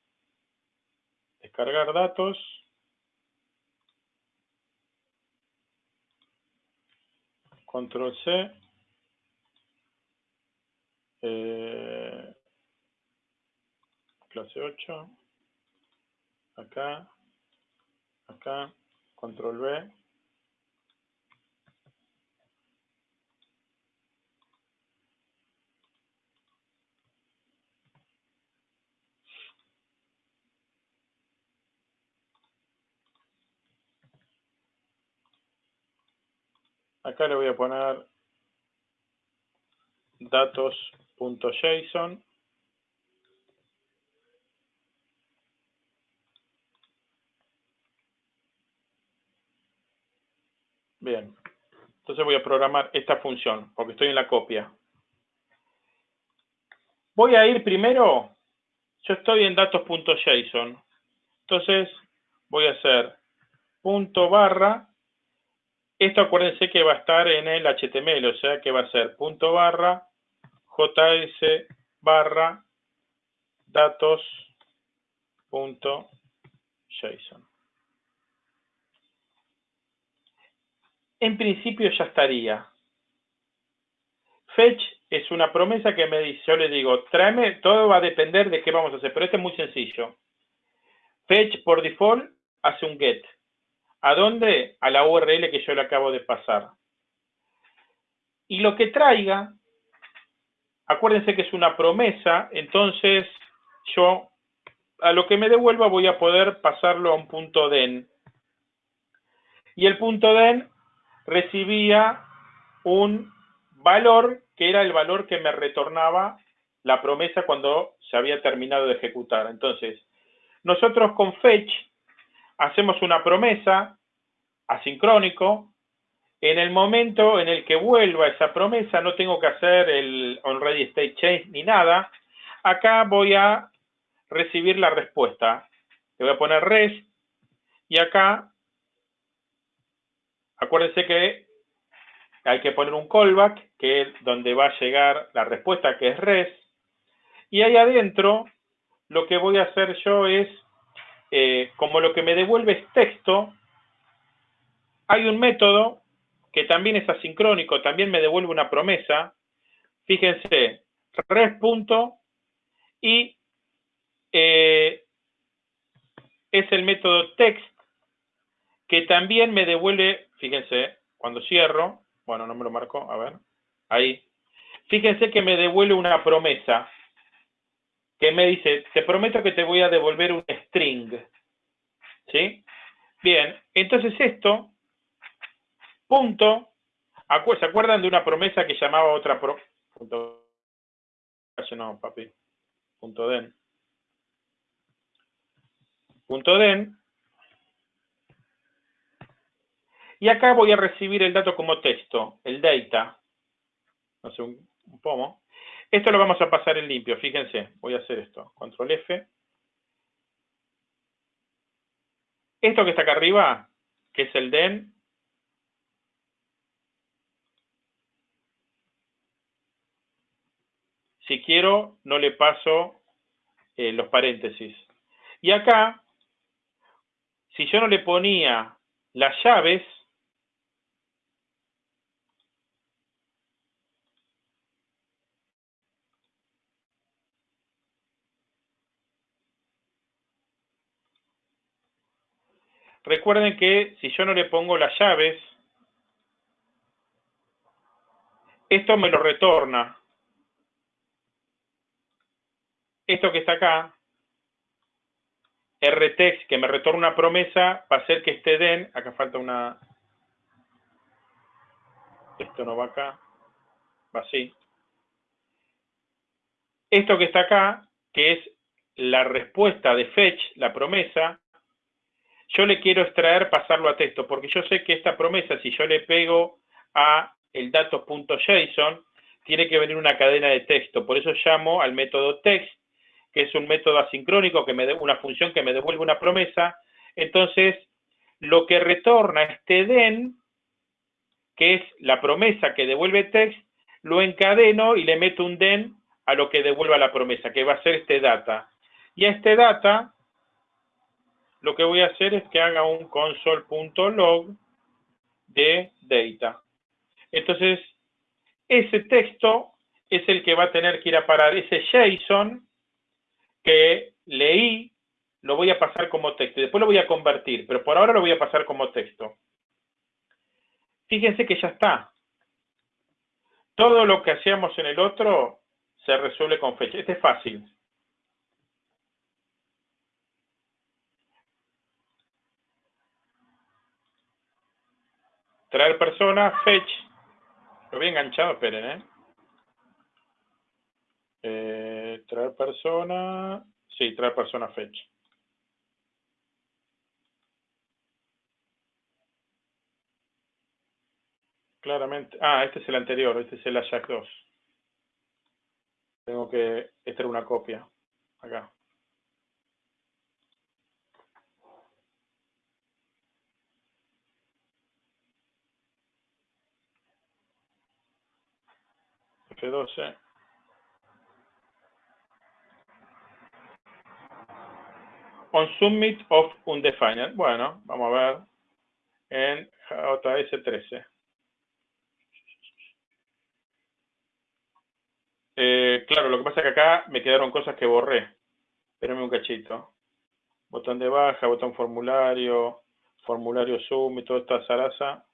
Descargar datos. Control C, eh, clase 8, acá, Acá, control B. Acá le voy a poner datos.json. Bien. Entonces voy a programar esta función, porque estoy en la copia. Voy a ir primero, yo estoy en datos.json. Entonces voy a hacer punto barra. Esto acuérdense que va a estar en el HTML, o sea que va a ser punto barra js barra datos.json. en principio ya estaría. Fetch es una promesa que me dice, yo le digo, tráeme, todo va a depender de qué vamos a hacer, pero este es muy sencillo. Fetch por default hace un get. ¿A dónde? A la URL que yo le acabo de pasar. Y lo que traiga, acuérdense que es una promesa, entonces yo a lo que me devuelva voy a poder pasarlo a un punto den. Y el punto den recibía un valor que era el valor que me retornaba la promesa cuando se había terminado de ejecutar. Entonces, nosotros con fetch hacemos una promesa asincrónico. En el momento en el que vuelva esa promesa, no tengo que hacer el onReady state change ni nada. Acá voy a recibir la respuesta. Le voy a poner res y acá Acuérdense que hay que poner un callback, que es donde va a llegar la respuesta, que es res. Y ahí adentro, lo que voy a hacer yo es, eh, como lo que me devuelve es texto, hay un método que también es asincrónico, también me devuelve una promesa. Fíjense, res punto y eh, es el método text que también me devuelve Fíjense, cuando cierro, bueno, no me lo marco, a ver, ahí. Fíjense que me devuelve una promesa que me dice, te prometo que te voy a devolver un string. ¿Sí? Bien, entonces esto, punto, ¿se acuerdan de una promesa que llamaba otra pro, punto, no, papi, punto den. Punto den Y acá voy a recibir el dato como texto, el data. No sé, un, pomo. Esto lo vamos a pasar en limpio, fíjense. Voy a hacer esto. Control F. Esto que está acá arriba, que es el den, si quiero, no le paso eh, los paréntesis. Y acá, si yo no le ponía las llaves, Recuerden que si yo no le pongo las llaves, esto me lo retorna. Esto que está acá, rtext, que me retorna una promesa, va a ser que esté den, acá falta una, esto no va acá, va así. Esto que está acá, que es la respuesta de fetch, la promesa, yo le quiero extraer, pasarlo a texto, porque yo sé que esta promesa, si yo le pego a el datos.json, tiene que venir una cadena de texto. Por eso llamo al método text, que es un método asincrónico, que me de, una función que me devuelve una promesa. Entonces, lo que retorna este den, que es la promesa que devuelve text, lo encadeno y le meto un den a lo que devuelva la promesa, que va a ser este data. Y a este data lo que voy a hacer es que haga un console.log de data. Entonces, ese texto es el que va a tener que ir a parar ese JSON que leí lo voy a pasar como texto. Después lo voy a convertir, pero por ahora lo voy a pasar como texto. Fíjense que ya está. Todo lo que hacíamos en el otro se resuelve con fecha. Este es fácil. Traer persona, fetch. Lo voy enganchado, esperen, ¿eh? eh traer persona. Sí, traer persona, fetch. Claramente. Ah, este es el anterior, este es el Ajax 2. Tengo que esta una copia. Acá. F12. On submit of undefined. Bueno, vamos a ver en JS13. Eh, claro, lo que pasa es que acá me quedaron cosas que borré. Espérenme un cachito. Botón de baja, botón formulario, formulario Zoom y toda esta zaraza.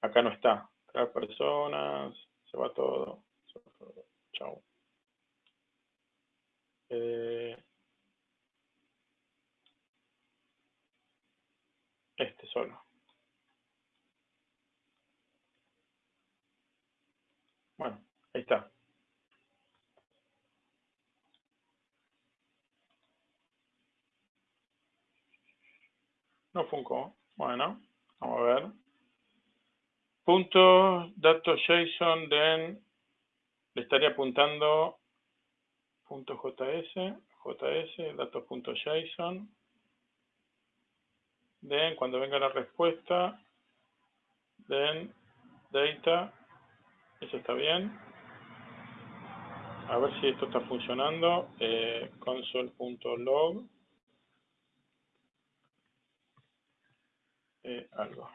Acá no está. Cada personas, se va todo. Chao. Eh, este solo. Bueno, ahí está. No funcó. Bueno, vamos a ver. Punto, datos JSON, den, le estaría apuntando JS, JS, datos.json. Den, cuando venga la respuesta, den, data, eso está bien. A ver si esto está funcionando. Eh, console.log. Eh, algo.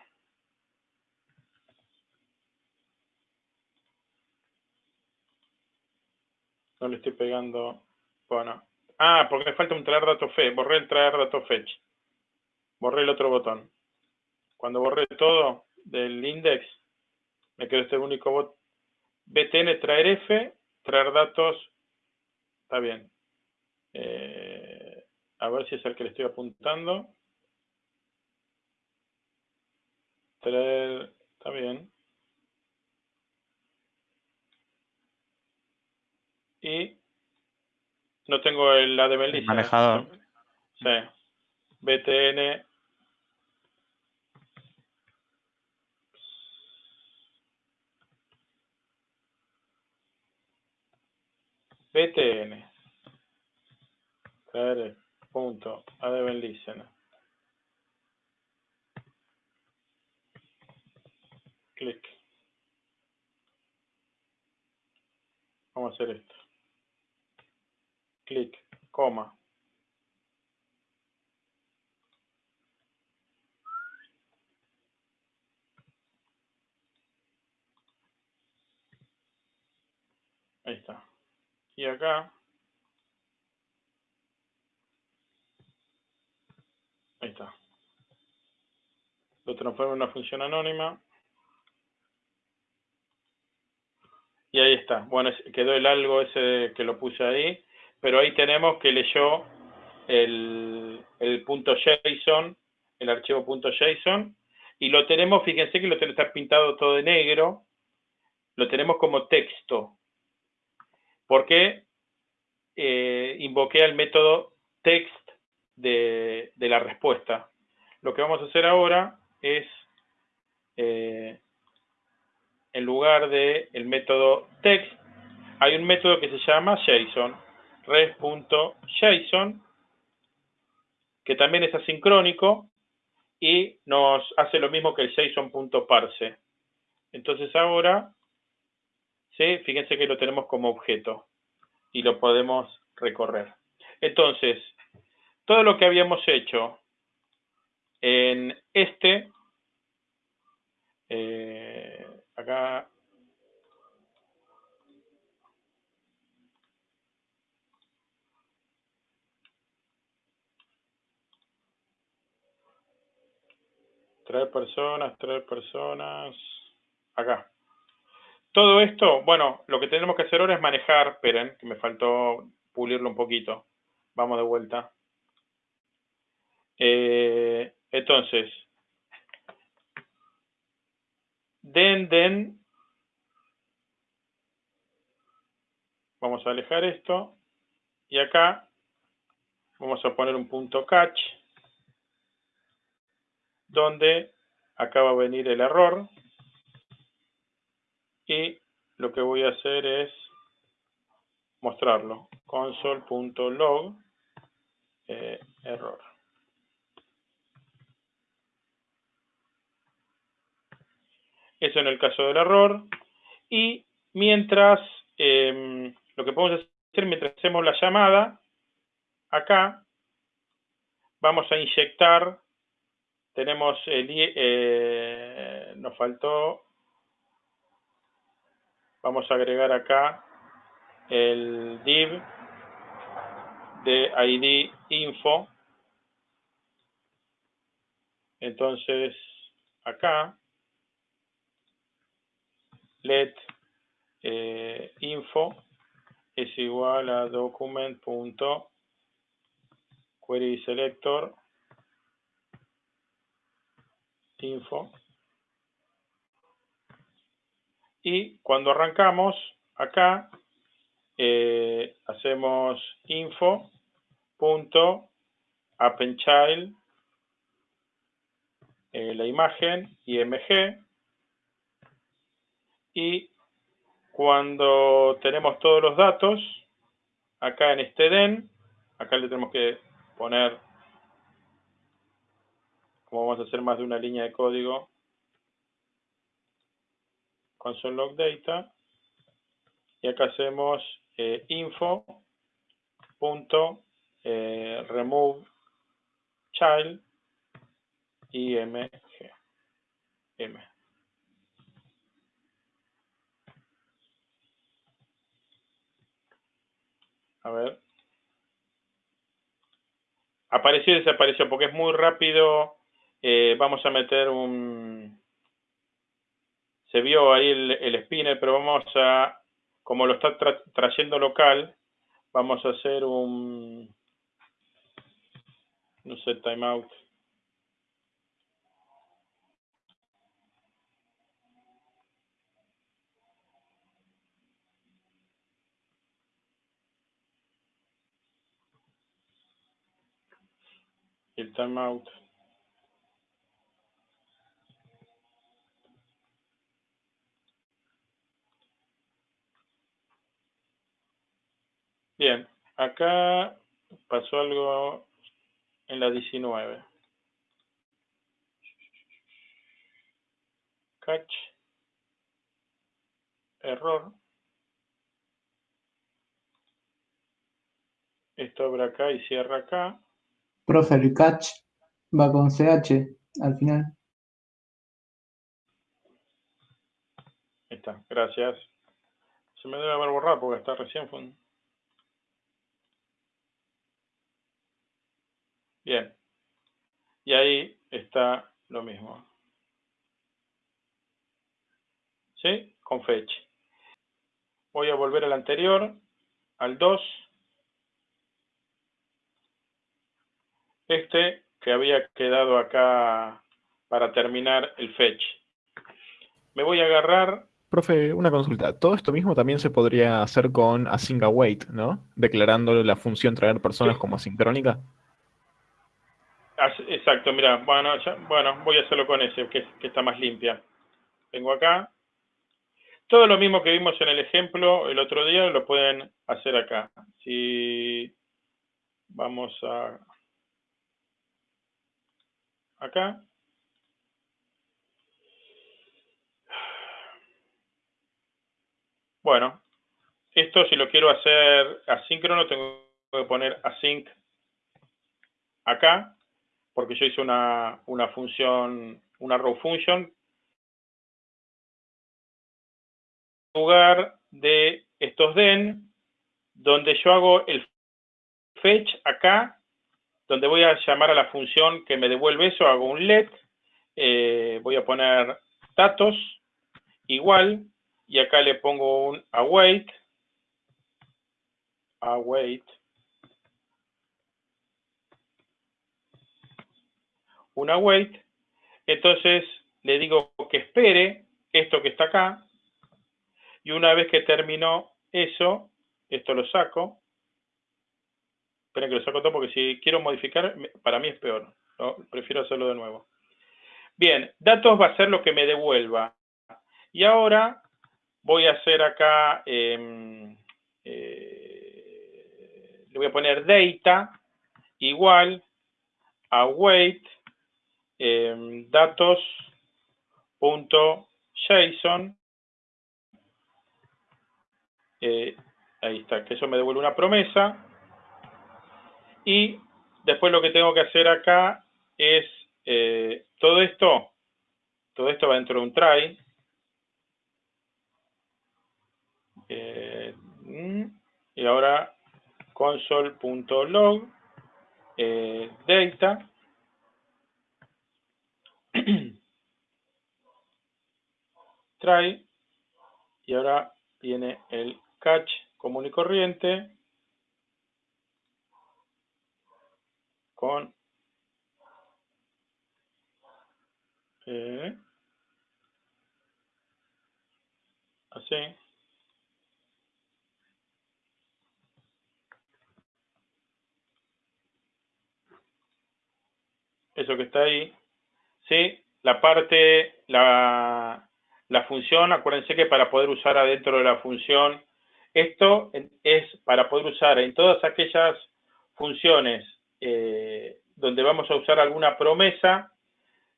No le estoy pegando. Bueno. Ah, porque me falta un traer dato fetch. Borré el traer dato fetch. Borré el otro botón. Cuando borré todo del index, me quedó este único botón. btn traer f, traer datos. Está bien. Eh, a ver si es el que le estoy apuntando. está bien. Y no tengo el ADB lista. Manejador. Sí. BTN. BTN. punto ADB listen. clic. Vamos a hacer esto. Clic, coma. Ahí está. Y acá. Ahí está. Lo transformo en una función anónima. Y ahí está. Bueno, quedó el algo ese que lo puse ahí, pero ahí tenemos que leyó el, el punto JSON, el archivo punto JSON, y lo tenemos, fíjense que lo tenemos, pintado todo de negro, lo tenemos como texto, porque eh, invoqué al método text de, de, la respuesta. Lo que vamos a hacer ahora es eh, en lugar del el método text, hay un método que se llama JSON, res.json, que también es asincrónico y nos hace lo mismo que el JSON.parse. Entonces ahora, ¿sí? fíjense que lo tenemos como objeto y lo podemos recorrer. Entonces, todo lo que habíamos hecho en este eh, acá traer personas, traer personas, acá. Todo esto, bueno, lo que tenemos que hacer ahora es manejar, esperen, que me faltó pulirlo un poquito. Vamos de vuelta. Eh, entonces, den, den, vamos a alejar esto, y acá vamos a poner un punto catch, donde acá va a venir el error, y lo que voy a hacer es mostrarlo. console.log eh, error. Eso en el caso del error. Y mientras, em, lo que podemos hacer mientras hacemos la llamada, acá vamos a inyectar, tenemos el, eh, nos faltó vamos a agregar acá el div de id info. Entonces, acá, let eh, info es igual a document.querySelector info. Y cuando arrancamos, acá eh, hacemos info punto eh, la imagen img y cuando tenemos todos los datos acá en este den acá le tenemos que poner como vamos a hacer más de una línea de código console log data. Y acá hacemos eh, info punto eh, remove child img. A ver. Apareció y desapareció porque es muy rápido eh, vamos a meter un se vio ahí el, spinner, pero vamos a, como lo está trayendo local, vamos a hacer un, no sé, timeout. El timeout. Bien, acá pasó algo en la 19. Catch. Error. Esto abre acá y cierra acá. Profe, el catch va con CH al final. Ahí está, gracias. Se me debe haber borrado porque está recién Bien. Y ahí está lo mismo. ¿Sí? Con fetch. Voy a volver al anterior, al 2. Este que había quedado acá para terminar el fetch. Me voy a agarrar... Profe, una consulta. Todo esto mismo también se podría hacer con async await, ¿no? Declarando la función traer personas como asincrónica. Exacto, mira, bueno, bueno, voy a hacerlo con ese, que, está más limpia. Vengo acá. Todo lo mismo que vimos en el ejemplo el otro día lo pueden hacer acá. Si vamos a acá. Bueno, esto si lo quiero hacer asíncrono tengo que poner async acá porque yo hice una, función, una row function, en lugar de estos den, donde yo hago el fetch acá, donde voy a llamar a la función que me devuelve eso, hago un let, eh, voy a poner datos igual y acá le pongo un await await un await entonces le digo que espere esto que está acá y una vez que terminó eso esto lo saco. Esperen que lo saco todo porque si quiero modificar para mí es peor prefiero hacerlo de nuevo. Bien datos va a ser lo que me devuelva. Y ahora voy a hacer acá, eh, eh, le voy a poner data igual a weight eh, datos.json. Eh, ahí está, que eso me devuelve una promesa. Y después lo que tengo que hacer acá es eh, todo esto, todo esto va dentro de un try, Eh, mm, y ahora console.log eh, data try y ahora viene el catch común y corriente con eh, así. Eso que está ahí, ¿sí? La parte, la, función, acuérdense que para poder usar adentro de la función, esto es para poder usar en todas aquellas funciones eh, donde vamos a usar alguna promesa,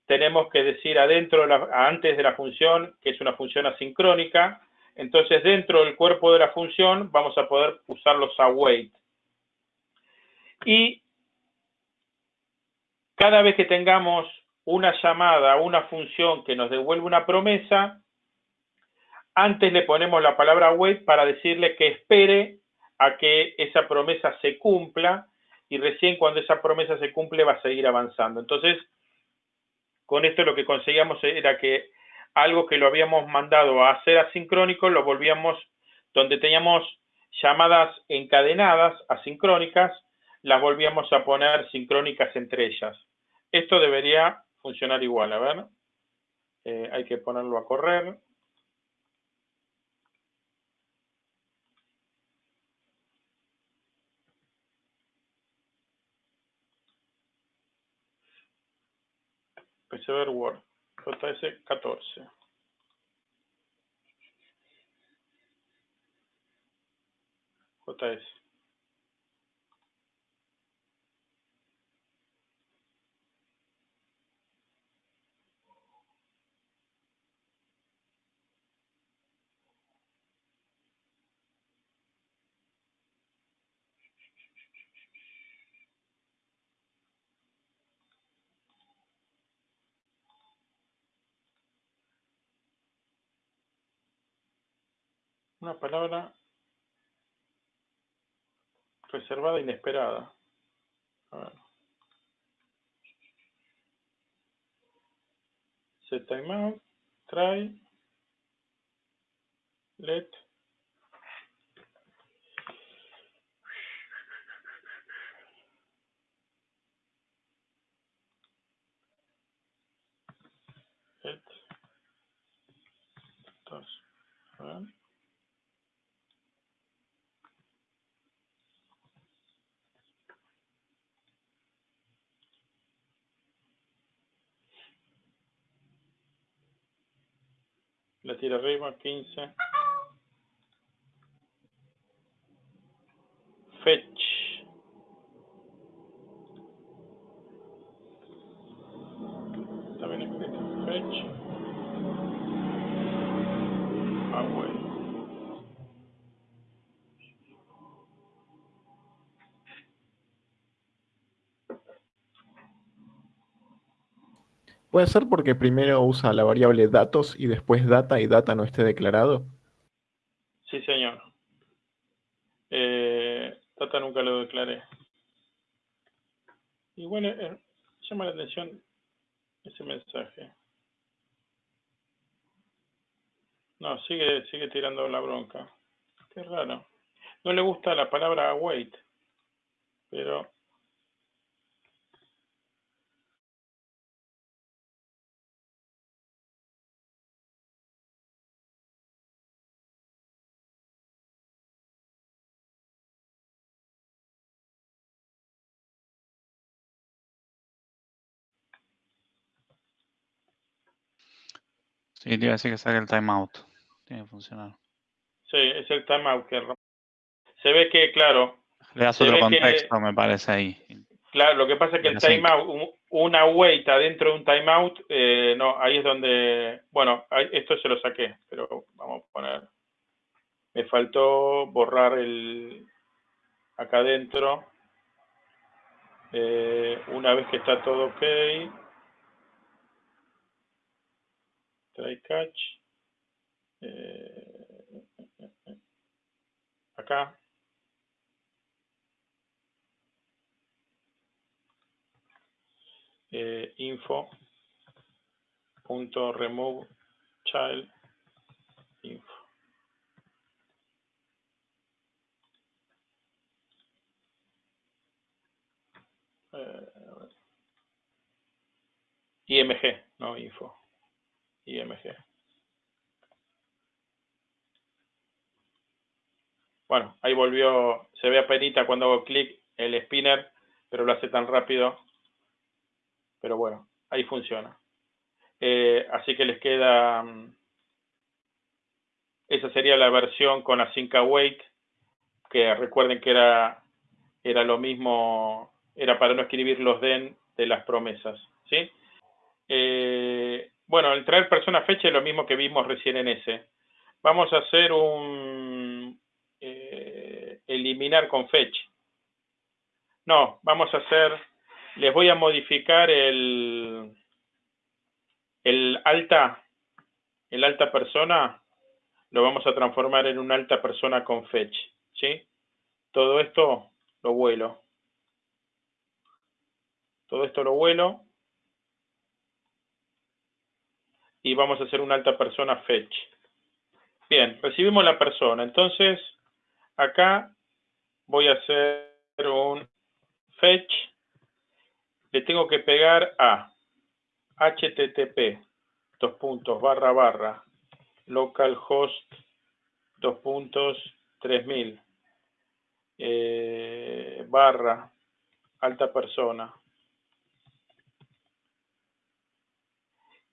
tenemos que decir adentro, antes de la función, que es una función asincrónica, entonces dentro del cuerpo de la función vamos a poder usar los await. Y cada vez que tengamos una llamada, una función que nos devuelve una promesa, antes le ponemos la palabra wait para decirle que espere a que esa promesa se cumpla y recién cuando esa promesa se cumple va a seguir avanzando. Entonces, con esto lo que conseguíamos era que algo que lo habíamos mandado a hacer asincrónico, lo volvíamos, donde teníamos llamadas encadenadas, asincrónicas, las volvíamos a poner sincrónicas entre ellas. Esto debería funcionar igual, a ver. Eh, hay que ponerlo a correr. Persever Word, JS 14. JS. Una palabra reservada inesperada. A ver. Set timeout, try, let. Let. Dos. A ver. La tira arriba, 15. Fetch. Bien escrito. Fetch. Away. ¿Puede ser porque primero usa la variable datos y después data y data no esté declarado? Sí, señor. Eh, data nunca lo declaré. Y bueno, eh, llama la atención. ese mensaje. No, sigue, sigue tirando la bronca. Qué raro. No le gusta la palabra await, pero Sí, te iba a decir que saque el timeout. Tiene que funcionar. sí, es el timeout que se ve que, claro, Le das otro que- contexto, me parece ahí. claro, lo que pasa es que el timeout, un- una wait adentro de un timeout, eh, no, ahí es donde, bueno, esto se lo saqué, pero vamos a poner, me faltó borrar el, acá adentro, eh, una vez que está todo ok, try catch, eh, acá, eh, info punto remove child info. Eh, img no info img bueno ahí volvió se ve apenita cuando hago clic el spinner pero lo hace tan rápido pero bueno, ahí funciona. Eh, así que les queda, mm, esa sería la versión con async await, que recuerden que era, era lo mismo, era para no escribir los den de las promesas, ¿sí? Eh, bueno, el traer persona fecha es lo mismo que vimos recién en ese. Vamos a hacer un eh, eliminar con fetch. No, vamos a hacer les voy a modificar el, el alta, el alta persona, lo vamos a transformar en un alta persona con fetch, ¿sí? Todo esto lo vuelo. Todo esto lo vuelo. Y vamos a hacer una alta persona fetch. Bien, recibimos la persona. Entonces, acá voy a hacer un fetch le tengo que pegar a http dos puntos barra barra localhost dos puntos 3000 eh, barra alta persona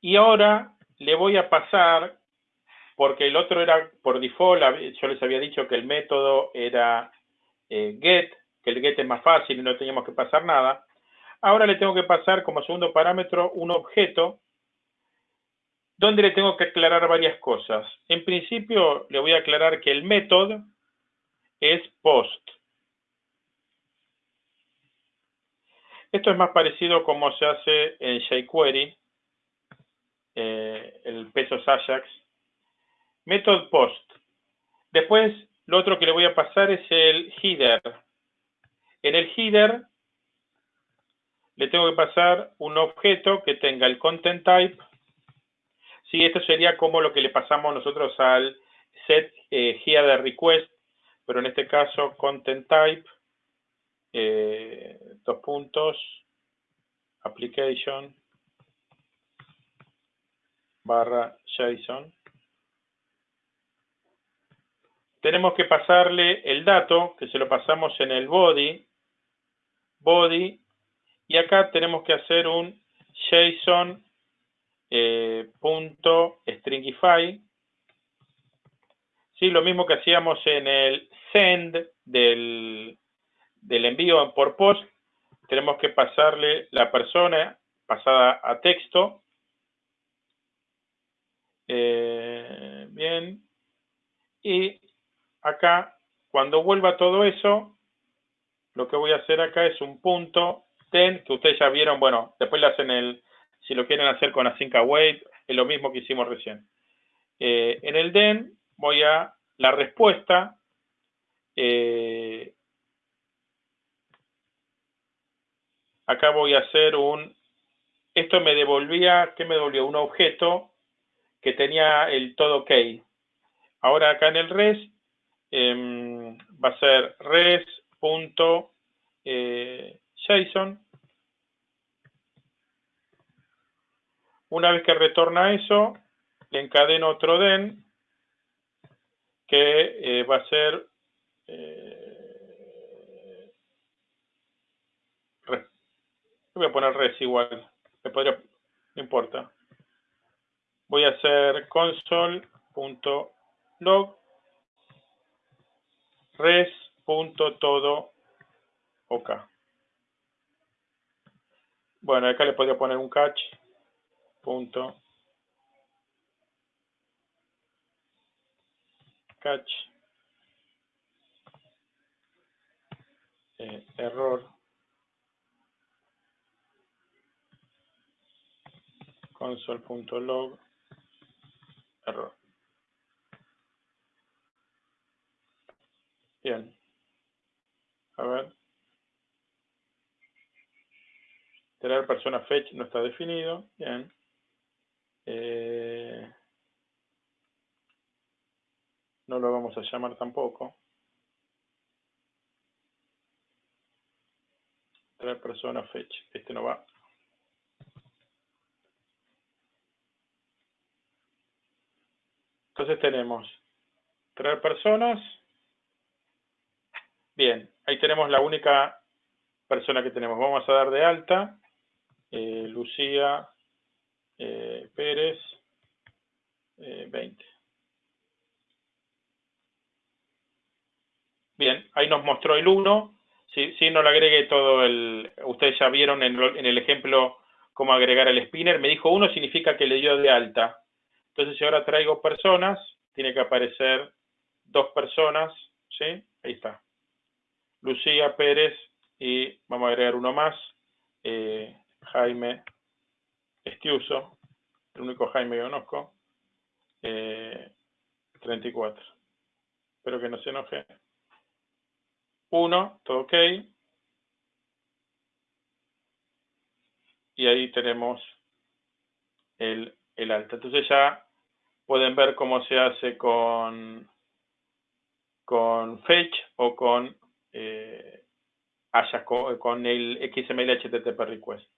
y ahora le voy a pasar porque el otro era por default yo les había dicho que el método era eh, get que el get es más fácil y no teníamos que pasar nada Ahora le tengo que pasar como segundo parámetro un objeto donde le tengo que aclarar varias cosas. En principio le voy a aclarar que el método es post. Esto es más parecido como se hace en jQuery, eh, el pesos Ajax. Method post. Después, lo otro que le voy a pasar es el header. En el header le tengo que pasar un objeto que tenga el content type. Sí, esto sería como lo que le pasamos nosotros al set eh, header request, pero en este caso content type, eh, dos puntos, application, barra JSON. Tenemos que pasarle el dato, que se lo pasamos en el body, body y acá tenemos que hacer un JSON eh, punto stringify. Sí, lo mismo que hacíamos en el send del, del envío por post. Tenemos que pasarle la persona pasada a texto. Eh, bien. Y acá, cuando vuelva todo eso, lo que voy a hacer acá es un punto ten, que ustedes ya vieron, bueno, después le hacen el, si lo quieren hacer con async await, es lo mismo que hicimos recién. Eh, en el den voy a la respuesta, eh, acá voy a hacer un esto me devolvía, ¿qué me devolvió? Un objeto que tenía el todo ok. Ahora acá en el res em, va a ser res.json. Una vez que retorna eso, le encadeno otro den que eh, va a ser eh, voy a poner res igual, me podría, no importa. Voy a hacer console.log res.todo ok. Bueno, acá le podría poner un catch punto. Catch. Eh, error. Console.log error bien a ver tener persona fetch no está definido bien eh, no lo vamos a llamar tampoco. Traer persona fetch. Este no va. Entonces tenemos traer personas. Bien, ahí tenemos la única persona que tenemos. Vamos a dar de alta. Eh, Lucía eh, Pérez, 20. Eh, Bien, ahí nos mostró el 1. Si, si no le agregué todo el... Ustedes ya vieron en, en, el ejemplo cómo agregar el spinner. Me dijo 1 significa que le dio de alta. Entonces, si ahora traigo personas, tiene que aparecer dos personas. ¿Sí? Ahí está. Lucía Pérez y vamos a agregar uno más. Eh, Jaime Estiuso, el único Jaime que conozco, eh, 34. Espero que no se enoje. 1, todo ok. Y ahí tenemos el, el alta. Entonces ya pueden ver cómo se hace con, con fetch o con, eh, con, el XML HTTP request.